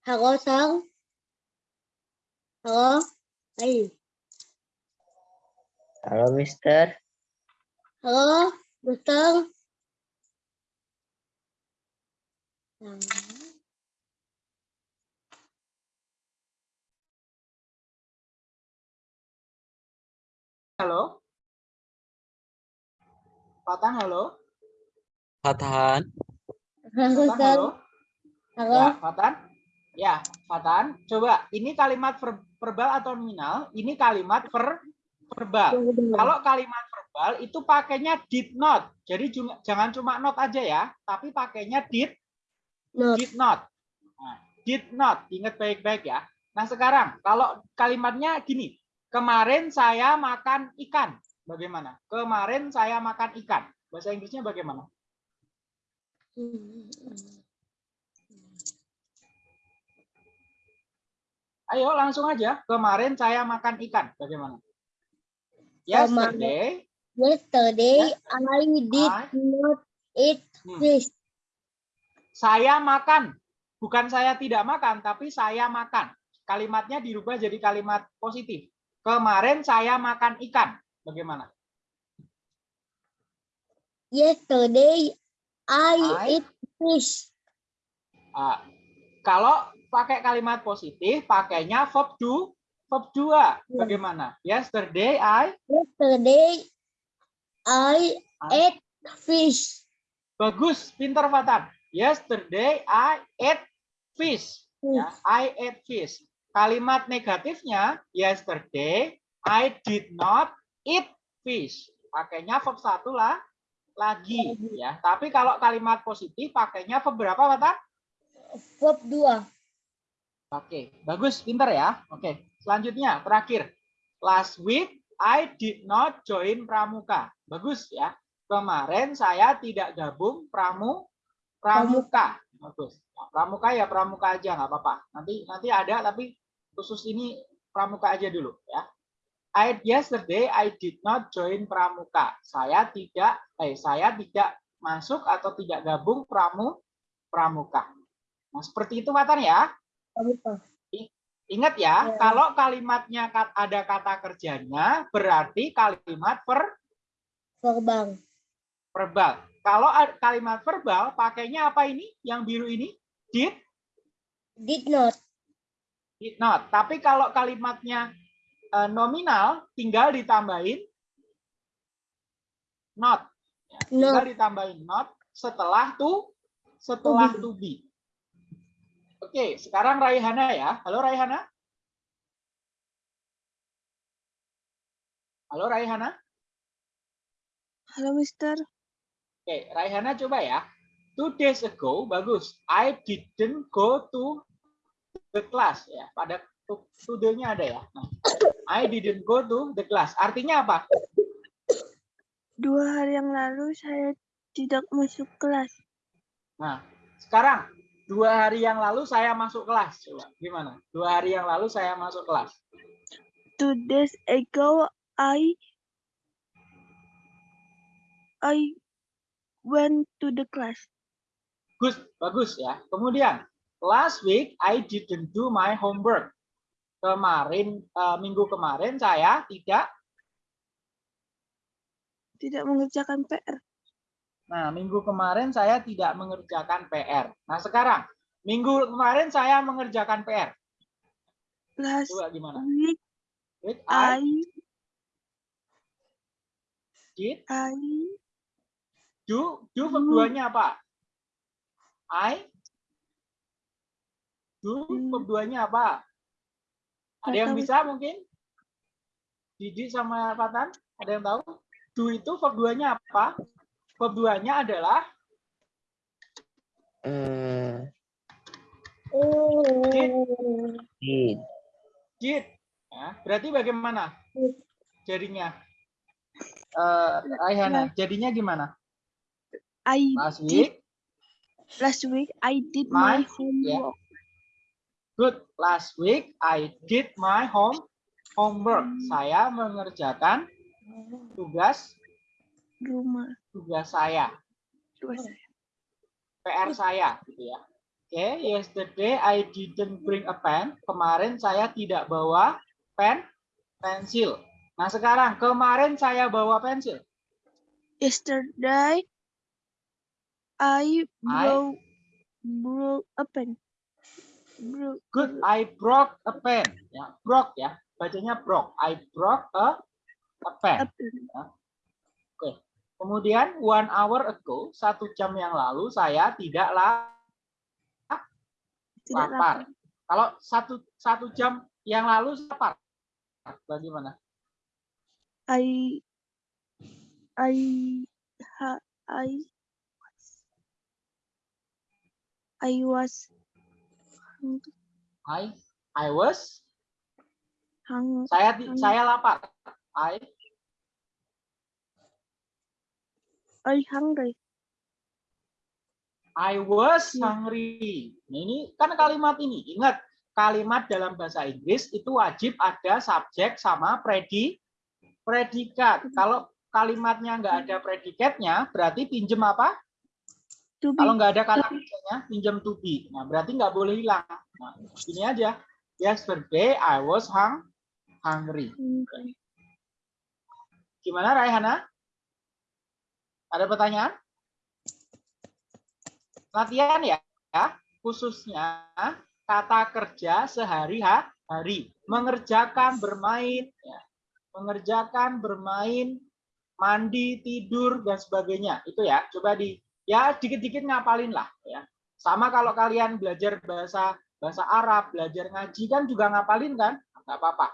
Halo Sam. Halo. Ayo. Halo, Mister. Halo, Mister. Nah, halo Fatan halo Fatan. Halo halo Halo. Ya, Fatan. Ya, Fatan. Coba, ini kalimat ver- verbal atau nominal? Ini kalimat ver- verbal. Kalau kalimat verbal itu pakainya did not. Jadi jangan cuma not aja ya, tapi pakainya did, Not. did not. Nah, did not. Ingat baik-baik ya. Nah, sekarang kalau kalimatnya gini. Kemarin saya makan ikan. Bagaimana? Kemarin saya makan ikan. Bahasa Inggrisnya bagaimana? Ayo langsung aja. Kemarin saya makan ikan. Bagaimana? Yesterday, Yesterday I did I- not eat Hmm. fish. saya makan. Bukan saya tidak makan, tapi saya makan. Kalimatnya dirubah jadi kalimat positif. Kemarin saya makan ikan. Bagaimana? Yesterday I, I- eat fish. Ah, kalau pakai kalimat positif, pakainya verb do, verb dua. Ya. Bagaimana? Yesterday I Yesterday I I- ate fish. bagus, pinter Fatan. Yesterday I ate fish. Ya, I ate fish. Kalimat negatifnya yesterday I did not eat fish. Pakainya verb satu lah lagi ya. Tapi kalau kalimat positif pakainya verb berapa, Fatan? Verb 2. Oke, bagus, pinter ya. Oke, selanjutnya terakhir. Last week I did not join pramuka. Bagus ya. Kemarin saya tidak gabung pramu pramuka. Bagus. Nah, pramuka ya pramuka aja nggak apa-apa. Nanti nanti ada tapi khusus ini pramuka aja dulu ya. I yesterday I did not join pramuka. Saya tidak eh saya tidak masuk atau tidak gabung pramu pramuka. Nah, seperti itu Matan ya. Ingat ya, Ya. kalau kalimatnya ada kata kerjanya, berarti kalimat ver- Verbal. verbal. Kalau kalimat verbal, pakainya apa ini? Yang biru ini? Did, Did not. did not. Tapi kalau kalimatnya eh, nominal, tinggal ditambahin not. Tinggal Not. ditambahin not setelah to, setelah to be. Oke, sekarang Raihana ya. Halo Raihana. Halo Raihana. Halo, Mister. Oke, Raihana coba ya. Two days ago, bagus. I didn't go to the class ya. Pada to- ada ya. Nah, I didn't go to the class. Artinya apa? Dua hari yang lalu saya tidak masuk kelas. Nah, sekarang dua hari yang lalu saya masuk kelas. Coba gimana? Dua hari yang lalu saya masuk kelas. Two days ago, I I went to the class. Gus, bagus ya. Kemudian last week I didn't do my homework. Kemarin eh, minggu kemarin saya tidak Tidak mengerjakan PR. Nah, minggu kemarin saya tidak mengerjakan PR. Nah, sekarang minggu kemarin saya mengerjakan PR. Last Coba gimana? week, Wait, I I did I do do verb Hmm. duanya apa? I do Hmm. verb duanya apa? Ada yang bisa mungkin? Didi sama Fatan? Ada yang tahu? Do itu verb duanya apa? Verb duanya adalah Hmm, Oh. did. did. Ya, berarti bagaimana? Jadinya eh, Raihana, jadinya gimana? I Last did week, last week I did My- my homework. good. Last week I did my home homework. Saya mengerjakan tugas Rumah. Tugas saya, Terus PR saya, gitu ya. Oke, yesterday I didn't bring a pen. Kemarin saya tidak bawa pen, pensil. Nah sekarang kemarin saya bawa pensil. yesterday I broke broke a pen. Broke Good, I broke a pen. Ya, broke ya, bacanya broke. I broke a, a pen. a pen. Kemudian one hour ago, satu jam yang lalu saya tidak la- Tidak lapar. Kalau satu satu jam yang lalu lapar. Bagaimana? I I ha, I I was hung, I I was hung, saya Hungry. saya lapar. I I hungry. I was Ya. hungry. Nah, ini kan kalimat ini. Ingat, kalimat dalam bahasa Inggris itu wajib ada subjek sama predi predikat. Kalau kalimatnya nggak ada predikatnya, berarti pinjem apa? To be Kalau nggak ada kata kerjanya, pinjam to be. Nah, berarti nggak boleh hilang. Nah, ini aja. Yesterday I was hung, hungry. Gimana Raihana? Ada pertanyaan? Latihan ya, ya. khususnya kata kerja sehari-hari. Mengerjakan, bermain, ya. mengerjakan, bermain, mandi, tidur, dan sebagainya. Itu ya, coba di ya dikit-dikit ngapalin lah ya. Sama kalau kalian belajar bahasa bahasa Arab, belajar ngaji kan juga ngapalin kan? Nggak apa-apa.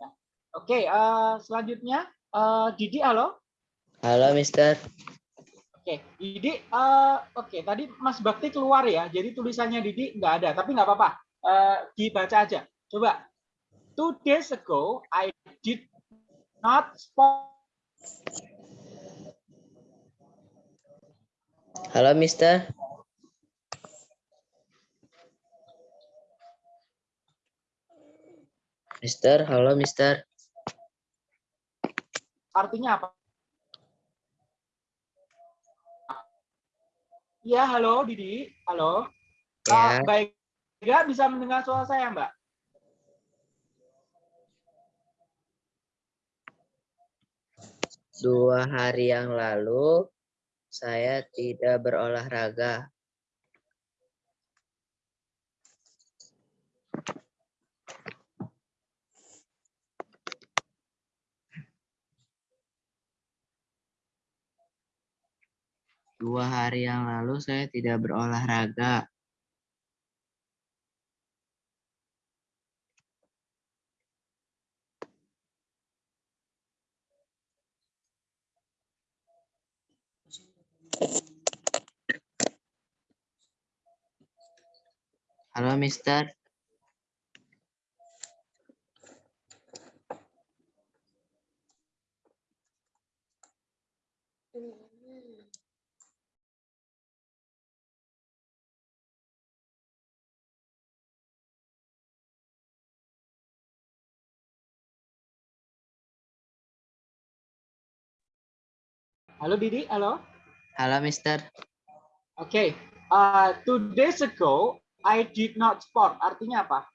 Ya. Oke, eh, selanjutnya eh, Didi, halo. Halo, Mister. Oke, Didi, eh, oke tadi Mas Bakti keluar ya, jadi tulisannya Didi nggak ada, tapi nggak apa-apa, Eh, dibaca aja. Coba, two days ago I did not spot. Halo, Mister. Mister, halo, Mister. Artinya apa? Ya, halo Didi, halo. Ya. baik, nggak bisa mendengar suara saya, Mbak? Dua hari yang lalu saya tidak berolahraga. Dua hari yang lalu saya tidak berolahraga. Halo, Mister. Halo Didi, halo. Halo, Mister. Oke, uh, two days ago I did not sport. Artinya apa?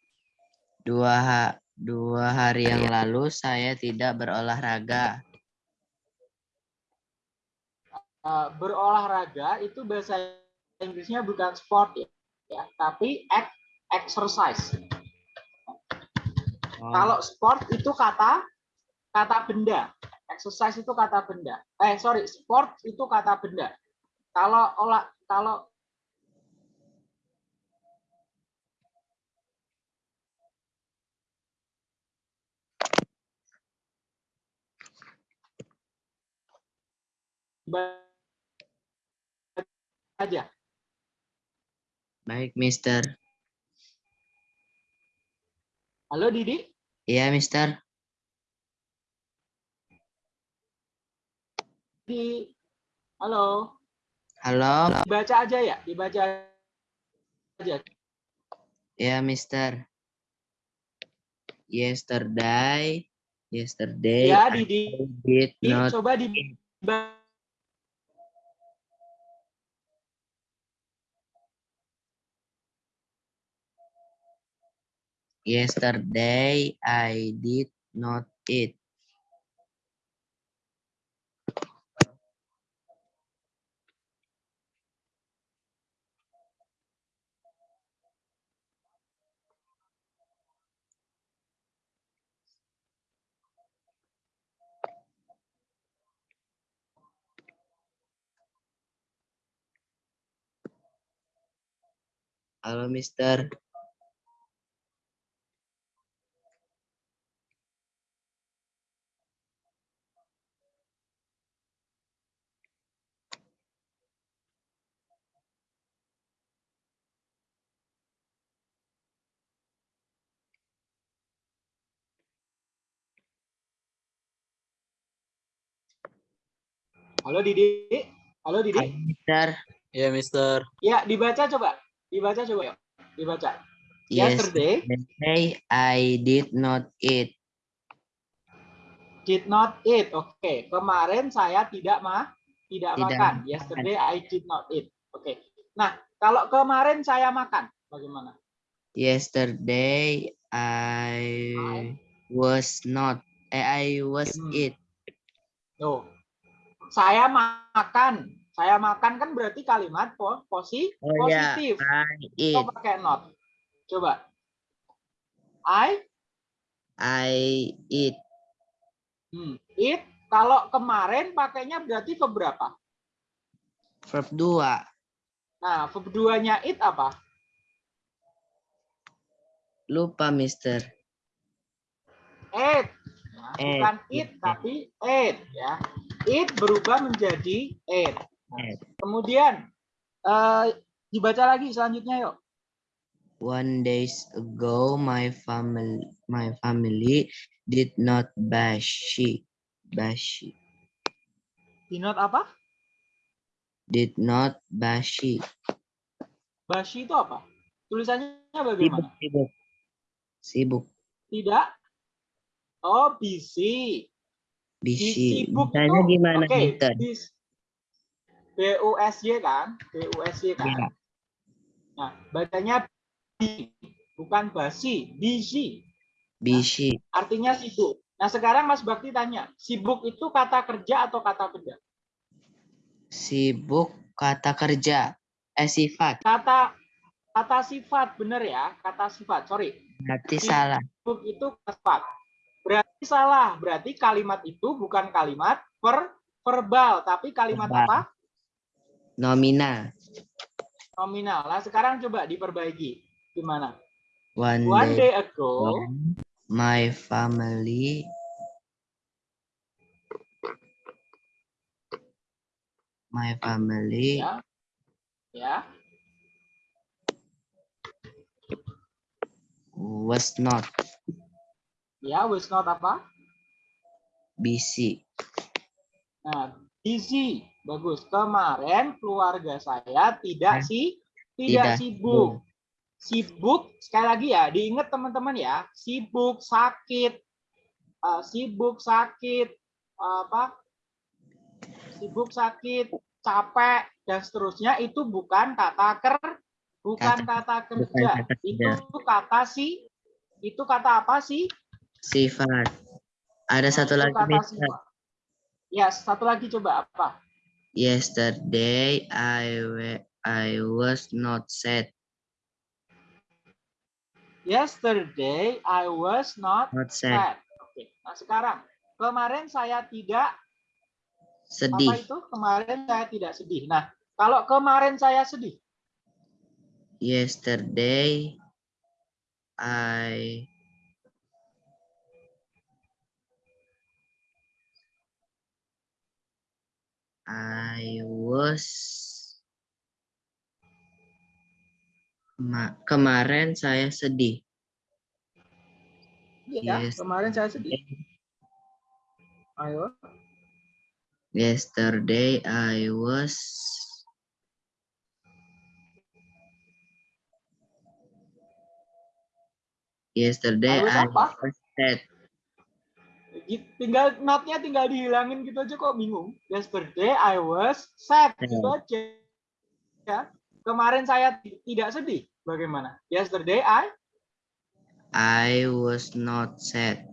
Dua, ha- dua hari yang lalu saya tidak berolahraga. Uh, berolahraga itu bahasa Inggrisnya bukan sport ya, ya tapi ex- exercise. Oh, Kalau sport itu kata kata benda, exercise itu kata benda. Eh sorry, sport itu kata benda. Kalau olah kalau aja. baik, Mister. Halo Didi, Iya, Mister. Halo. Halo. Dibaca aja ya, dibaca aja. Ya, Mister. Yesterday, yesterday Ya, I Didi. did not Coba di yesterday I did not eat. Halo, Mister. Halo Didi. Halo Didi. Halo, Mister. Ya, Mister. Ya, dibaca coba. Dibaca coba ya. Dibaca. Yesterday Yesterday I did not eat. did not eat. Oke, kemarin saya tidak mah tidak, Tidak makan. makan. Yesterday I did not eat. Oke. Nah, kalau kemarin saya makan, bagaimana? Yesterday I was not. Eh, I was Hmm. eat. Tuh. Saya makan. Saya makan kan berarti kalimat po- posi Oh ya, positif. I eat. Kok pakai not? Coba. I I eat. hmm, eat. Kalau kemarin pakainya berarti verb berapa? Verb 2. Nah, verb 2-nya eat apa? Lupa, Mister. Eat. Nah, bukan eat. tapi eat ya. Eat berubah menjadi eat. Nah, kemudian eh, dibaca lagi selanjutnya yuk. One days ago, my family, my family did not bashi, bashi, Dinot apa? did not bashi. Bashi itu apa? Tulisannya Sibuk, bagaimana? sibuk, sibuk, Tidak. Oh, busy. bishi. Sibuk Misalnya itu, gimana, oke, Mister? B-U-S-Y kan? B-U-S-Y kan? Iya. Nah, bacanya bi, bukan basi, busy. Bishi, Artinya sibuk. Nah, sekarang Mas Bakti tanya, sibuk itu kata kerja atau kata benda? sibuk, kata kerja, eh sifat. Kata kata sifat, benar ya? Kata sifat, sorry. Berarti Sibuk. salah. Sibuk itu sifat. Berarti salah. Berarti kalimat itu bukan kalimat per verbal, tapi kalimat Verbal. apa? Nominal. Nominal. Nah, sekarang coba diperbaiki. Gimana? One, One day day ago, my family my family ya, ya, was not ya, was not apa? busy. Nah, busy. Bagus. Kemarin keluarga saya tidak sih, tidak tidak sibuk. Sibuk, sekali lagi ya, diingat teman-teman ya, sibuk, sakit, eh, sibuk, sakit, apa? Sibuk, sakit, capek, dan seterusnya itu bukan kata ker, bukan kata, kerja. kata itu kerja. kata si, itu kata apa sih? Sifat. Ada Nah, satu itu lagi kata sifat. Ya, satu lagi coba apa? Yesterday I I was not sad. Yesterday I was not Not sad. sad. Oke. Nah sekarang kemarin saya tidak apa Sedih. itu? Kemarin saya tidak sedih. Nah kalau kemarin saya sedih, Yesterday I I was Ma- kemarin saya sedih. ya Yes. kemarin saya sedih. Ayo. Yesterday I was Yesterday I was I was sad. Tinggal notnya tinggal dihilangin gitu aja kok bingung. Yesterday I was sad Sad. gitu aja. Ya. Kemarin saya ti- tidak sedih. Bagaimana? Yesterday I I was not sad.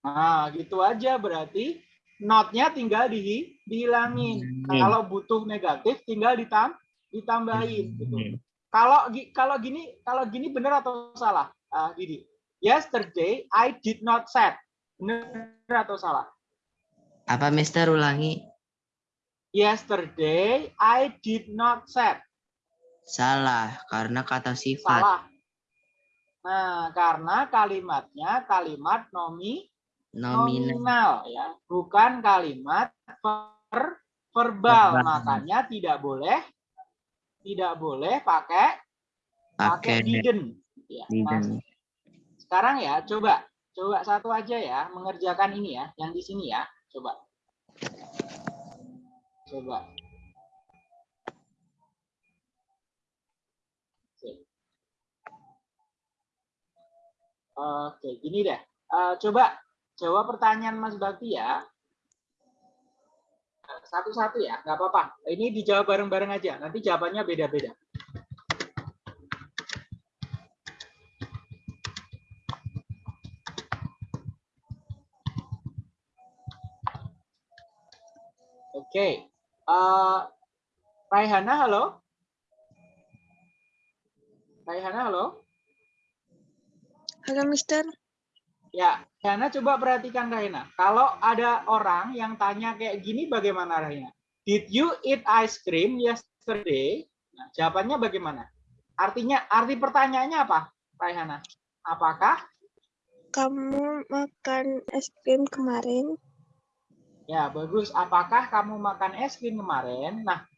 Nah, gitu aja berarti notnya tinggal di, dihilangin. Hmm. Kalau butuh negatif tinggal ditam, ditambahin gitu. Hmm. Kalau kalau gini kalau gini benar atau salah? Ah, Didi. Yesterday I did not sad. Benar atau salah? Apa Mister ulangi? Yesterday I did not sad. Salah karena kata sifat. Salah. Nah, karena kalimatnya kalimat nomi Nominal. nominal ya, bukan kalimat ver- verbal. Verbal. Makanya tidak boleh tidak boleh pakai pakai didn't. Ya, didn't. sekarang ya coba coba satu aja ya mengerjakan ini ya, yang di sini ya. Coba. Coba. Oke. Gini deh. Eh, coba jawab pertanyaan Mas Bakti ya. Satu-satu ya, nggak apa-apa. Ini dijawab bareng-bareng aja. Nanti jawabannya beda-beda. Oke. Eh, Raihana, halo? Raihana, halo? Halo, Mister. Ya, Raihana coba perhatikan Raihana. Kalau ada orang yang tanya kayak gini bagaimana Raihana? Did you eat ice cream yesterday? Nah, jawabannya bagaimana? Artinya, arti pertanyaannya apa, Raihana? Apakah? Kamu makan es krim kemarin? Ya, bagus. Apakah kamu makan es krim kemarin? Nah,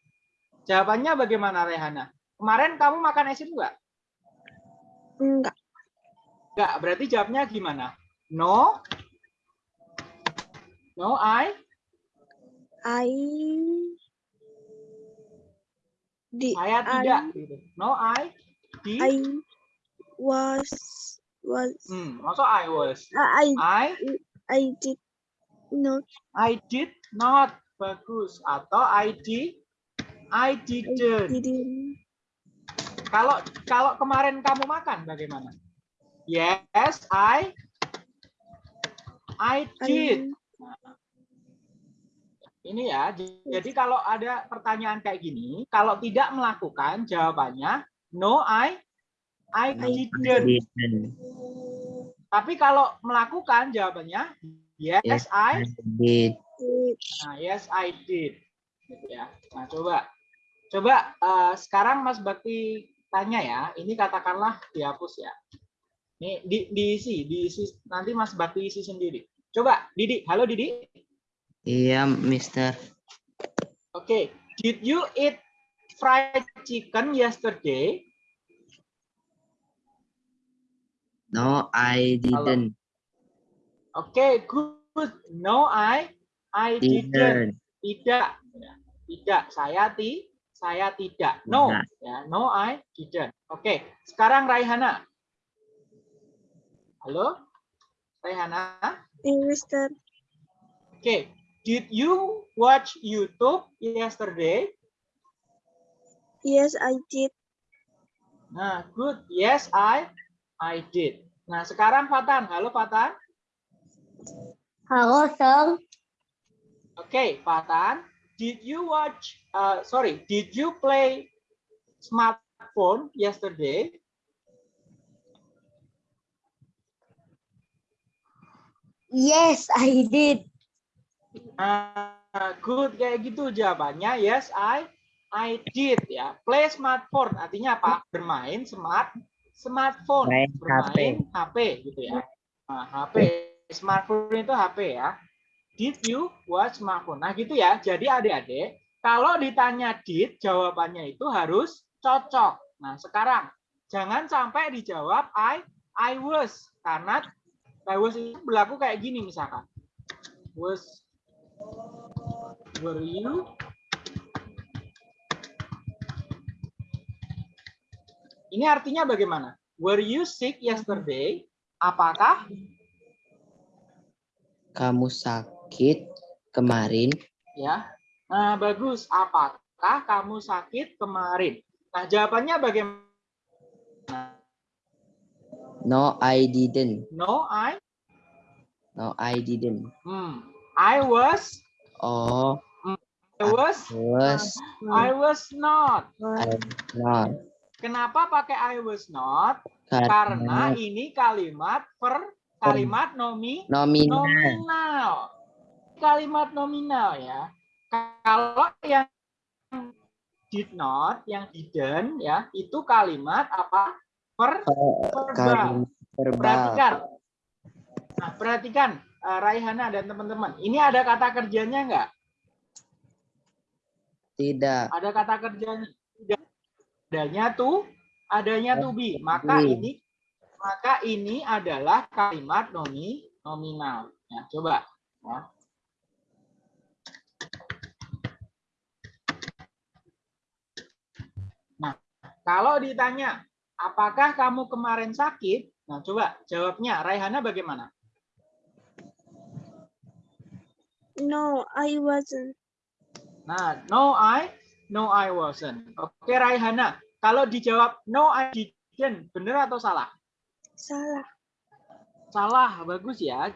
jawabannya bagaimana Raihana? Kemarin kamu makan es krim nggak? Enggak. Nggak, berarti jawabnya gimana? No? No, I? I di Saya I, tidak. gitu. No, I? Di? I was was Hmm, masa I was? I I? I did not I did not. Bagus. Atau I did? I I didn't. didn't Kalau kalau kemarin kamu makan bagaimana? Yes, I I did. Ini ya. Jadi kalau ada pertanyaan kayak gini, kalau tidak melakukan jawabannya no I I No, I didn't. didn't. Tapi kalau melakukan jawabannya yes, Yes, I I did. Nah, yes I did. Gitu ya. Nah, coba. Coba eh, sekarang Mas Bakti tanya ya. Ini katakanlah dihapus ya. Ini di, diisi, diisi nanti Mas Bakti isi sendiri. Coba Didi, halo Didi. Iya, Mister. Oke, did you eat fried chicken yesterday? No, I didn't. Oke, good. No, I I didn't. Didn't. Tidak. Tidak. Saya ti saya tidak. No. Ya, no I didn't. Oke, sekarang Raihana. Halo? Raihana? Eh, Mister Oke. Did you watch YouTube yesterday? yes I did Nah, good. Yes, I I did. Nah, sekarang Fatan. Halo Fatan. Halo, Sir. Oke, Fatan. Did you watch uh, sorry, did you play smartphone yesterday? Yes, I did. Nah, good kayak gitu jawabannya. Yes, I I did ya. Play smartphone artinya apa? Bermain smart smartphone, Main bermain HP. gitu ya. Nah, HP smartphone itu HP ya. Did you watch smartphone? Nah, gitu ya. Jadi adik-adik, kalau ditanya did, jawabannya itu harus cocok. Nah, sekarang jangan sampai dijawab I I was karena I was itu berlaku kayak gini misalkan. Was Were you Ini artinya bagaimana? Were you sick yesterday? Apakah Kamu sakit kemarin? ya? Nah, bagus. Apakah kamu sakit kemarin? Nah, jawabannya bagaimana? No, I didn't. No, I No, I didn't. hmm, I was Oh, I was was I was not. I not. Kenapa pakai I was not? Karena Karena ini kalimat per kalimat nomi nominal. nominal. Kalimat nominal ya. Kalau yang did not, yang didn't ya, itu kalimat apa? Per verbal. Perhatikan. Nah, perhatikan eh, Raihana dan teman-teman. Ini ada kata kerjanya enggak? Tidak. Ada kata kerjanya. Tidak. Adanya tuh, adanya to be. Maka ini maka ini adalah kalimat nomi nominal. Ya, coba ya. Nah, kalau ditanya, apakah kamu kemarin sakit? Nah, coba jawabnya. Raihana bagaimana? No, I wasn't. Nah, no I, no I wasn't. Oke, Raihana. Kalau dijawab no I didn't, benar atau salah? Salah. Salah, bagus ya.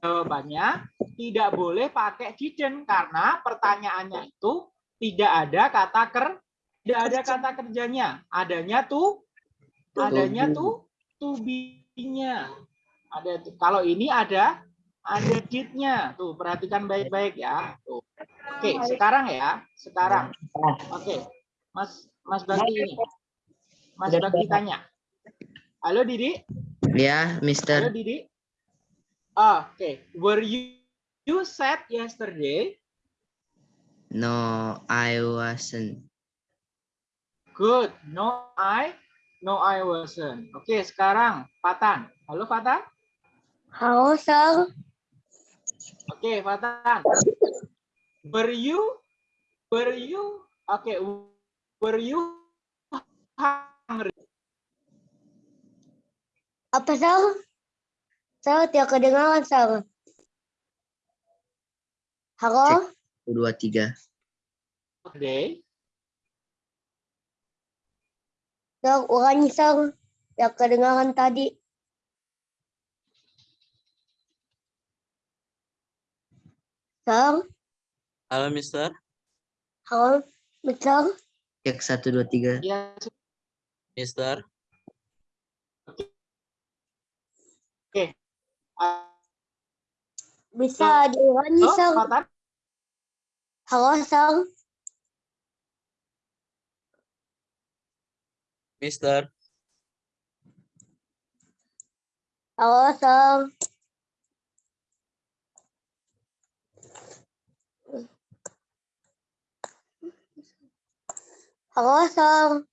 Jawabannya tidak boleh pakai didn't karena pertanyaannya itu tidak ada kata ker, tidak ada kata kerjanya. Adanya tuh, adanya tuh, to be-nya. Ada. Kalau ini ada ada did-nya. Tuh, perhatikan baik-baik ya. Tuh. Oke, sekarang ya, sekarang. Oke. Mas Mas Bakti ini. Mas Bakti tanya. Halo Didi? Ya, Halo Mister. Didi. Ah, Oke, were you you sad yesterday? No, I wasn't. Good. No, I no I wasn't. Oke, sekarang Fatan. Halo Fatan. Halo, Sir. Oke, Fatan. Were you were you Oke, were you hungry? Apa, Sir? Sir, tidak kedengaran, Sir. Halo? Dua tiga. Today? Sir, ulangi, Sir. Tidak kedengaran tadi. Sir? Halo, Mister. Halo, Mister? Cek satu dua tiga. Ya, Mister. Bisa diulangi, Sir? Fatan. Halo, Sir? Mister. Halo, Sir? Halo, Sir?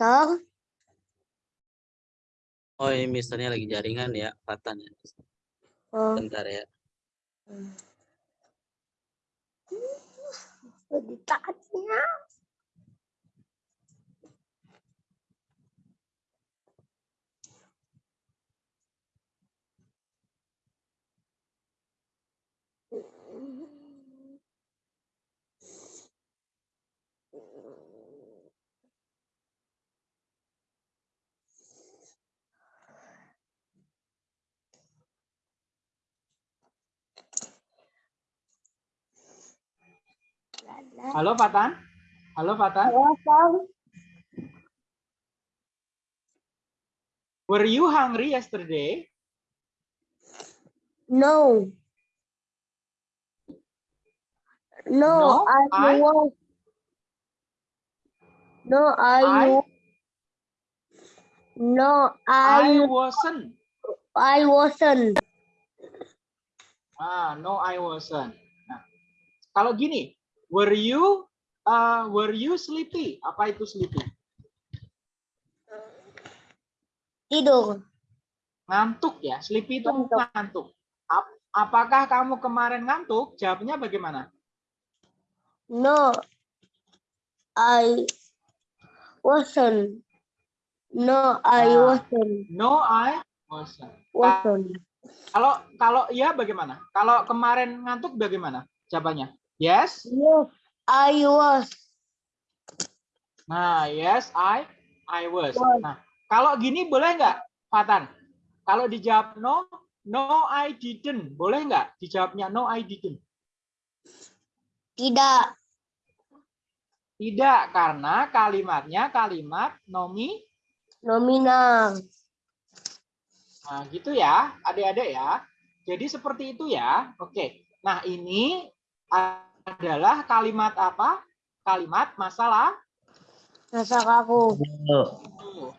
Sir? Oh, ini misternya lagi jaringan ya, Fatan ya. Oh, Bentar ya. ditanya. Halo Fatan. Halo Fatan. Halo, Sir? Were you hungry yesterday? No. No, No, I, I- was. No, I, I- wa- No, I I, wasn't. I wasn't. Ah, no, I wasn't. Nah, kalau gini, were you uh, were you sleepy? Apa itu sleepy? Tidur. Ngantuk ya. Sleepy itu Ngantuk. ngantuk. apakah kamu kemarin ngantuk? Jawabnya bagaimana? No, I wasn't. No, I Ah. wasn't. No, I wasn't. Wasn't. Kalau kalau iya bagaimana? Kalau kemarin ngantuk bagaimana? Jawabannya? Yes. Yes, I was. Nah, yes, I I was. Was. Nah, kalau gini boleh nggak, Fatan? Kalau dijawab no, no I didn't. Boleh nggak dijawabnya no I didn't? Tidak. Tidak, karena kalimatnya kalimat nomi. Nominal. Nah, gitu ya, adik-adik ya. Jadi seperti itu ya. Oke. Nah, ini adalah kalimat apa? Kalimat masalah Masa kaku. Tuh.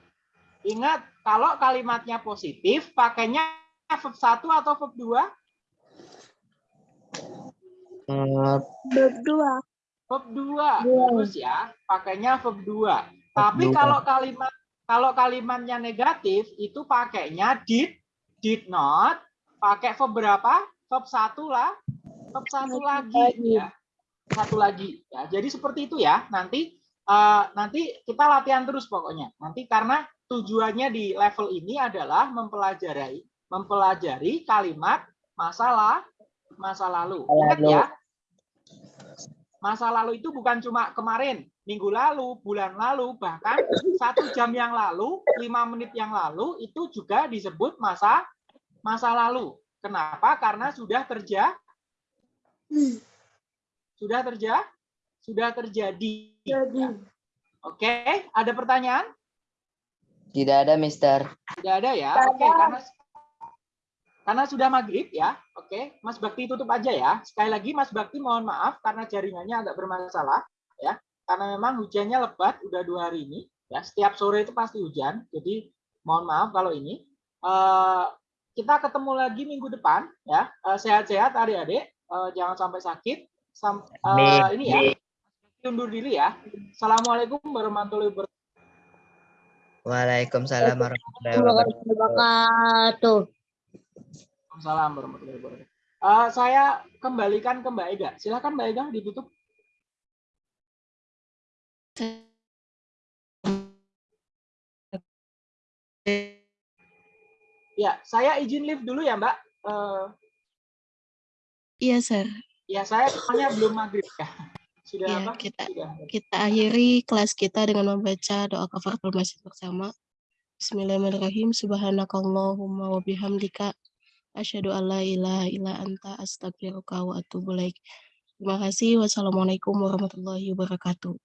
Ingat, kalau kalimatnya positif, pakainya verb 1 atau verb 2? Eh, Berdua. Verb 2. Dua. Bagus ya, pakainya verb 2. Tapi dua. kalau kalimat kalau kalimatnya negatif, itu pakainya did, did not, pakai verb berapa? Verb 1 lah. Verb 1 lagi ya. Satu lagi ya. Jadi seperti itu ya. Nanti eh, nanti kita latihan terus pokoknya. Nanti karena tujuannya di level ini adalah mempelajari mempelajari kalimat masalah masa lalu. Ingat ya. Masa lalu itu bukan cuma kemarin, minggu lalu, bulan lalu, bahkan satu jam yang lalu, lima menit yang lalu itu juga disebut masa masa lalu. Kenapa? Karena sudah terjadi sudah terjadi sudah terjadi. Jadi. Oke, ada pertanyaan? Tidak ada, Mister. Tidak ada ya. Tidak Oke, karena karena sudah maghrib ya. Oke, Mas Bakti tutup aja ya. Sekali lagi Mas Bakti mohon maaf karena jaringannya agak bermasalah ya. Karena memang hujannya lebat udah dua hari ini ya. Setiap sore itu pasti hujan. Jadi mohon maaf kalau ini. Eh, kita ketemu lagi minggu depan ya. Eh, Sehat-sehat adik-adik. Eh, jangan sampai sakit. Sam- eh, Amin. ini ya. Undur diri ya. Assalamualaikum warahmatullahi wabarakatuh. Waalaikumsalam warahmatullahi wabarakatuh. Waalaikumsalam warahmatullahi wabarakatuh. Eh, saya kembalikan ke Mbak Ega. Silakan Mbak Ega ditutup. Ya, saya izin live dulu ya Mbak. Eh, Iya, Sir. ya saya soalnya belum maghrib ya. Sudah Iya, apa? kita Sudah. kita akhiri kelas kita dengan membaca doa kafaratul masjid bersama. Bismillahirrahmanirrahim. Subhanakallahumma wa bihamdika asyhadu an la ilaha illa anta astaghfiruka wa atubu ilaik. Terima kasih. Wassalamualaikum warahmatullahi wabarakatuh.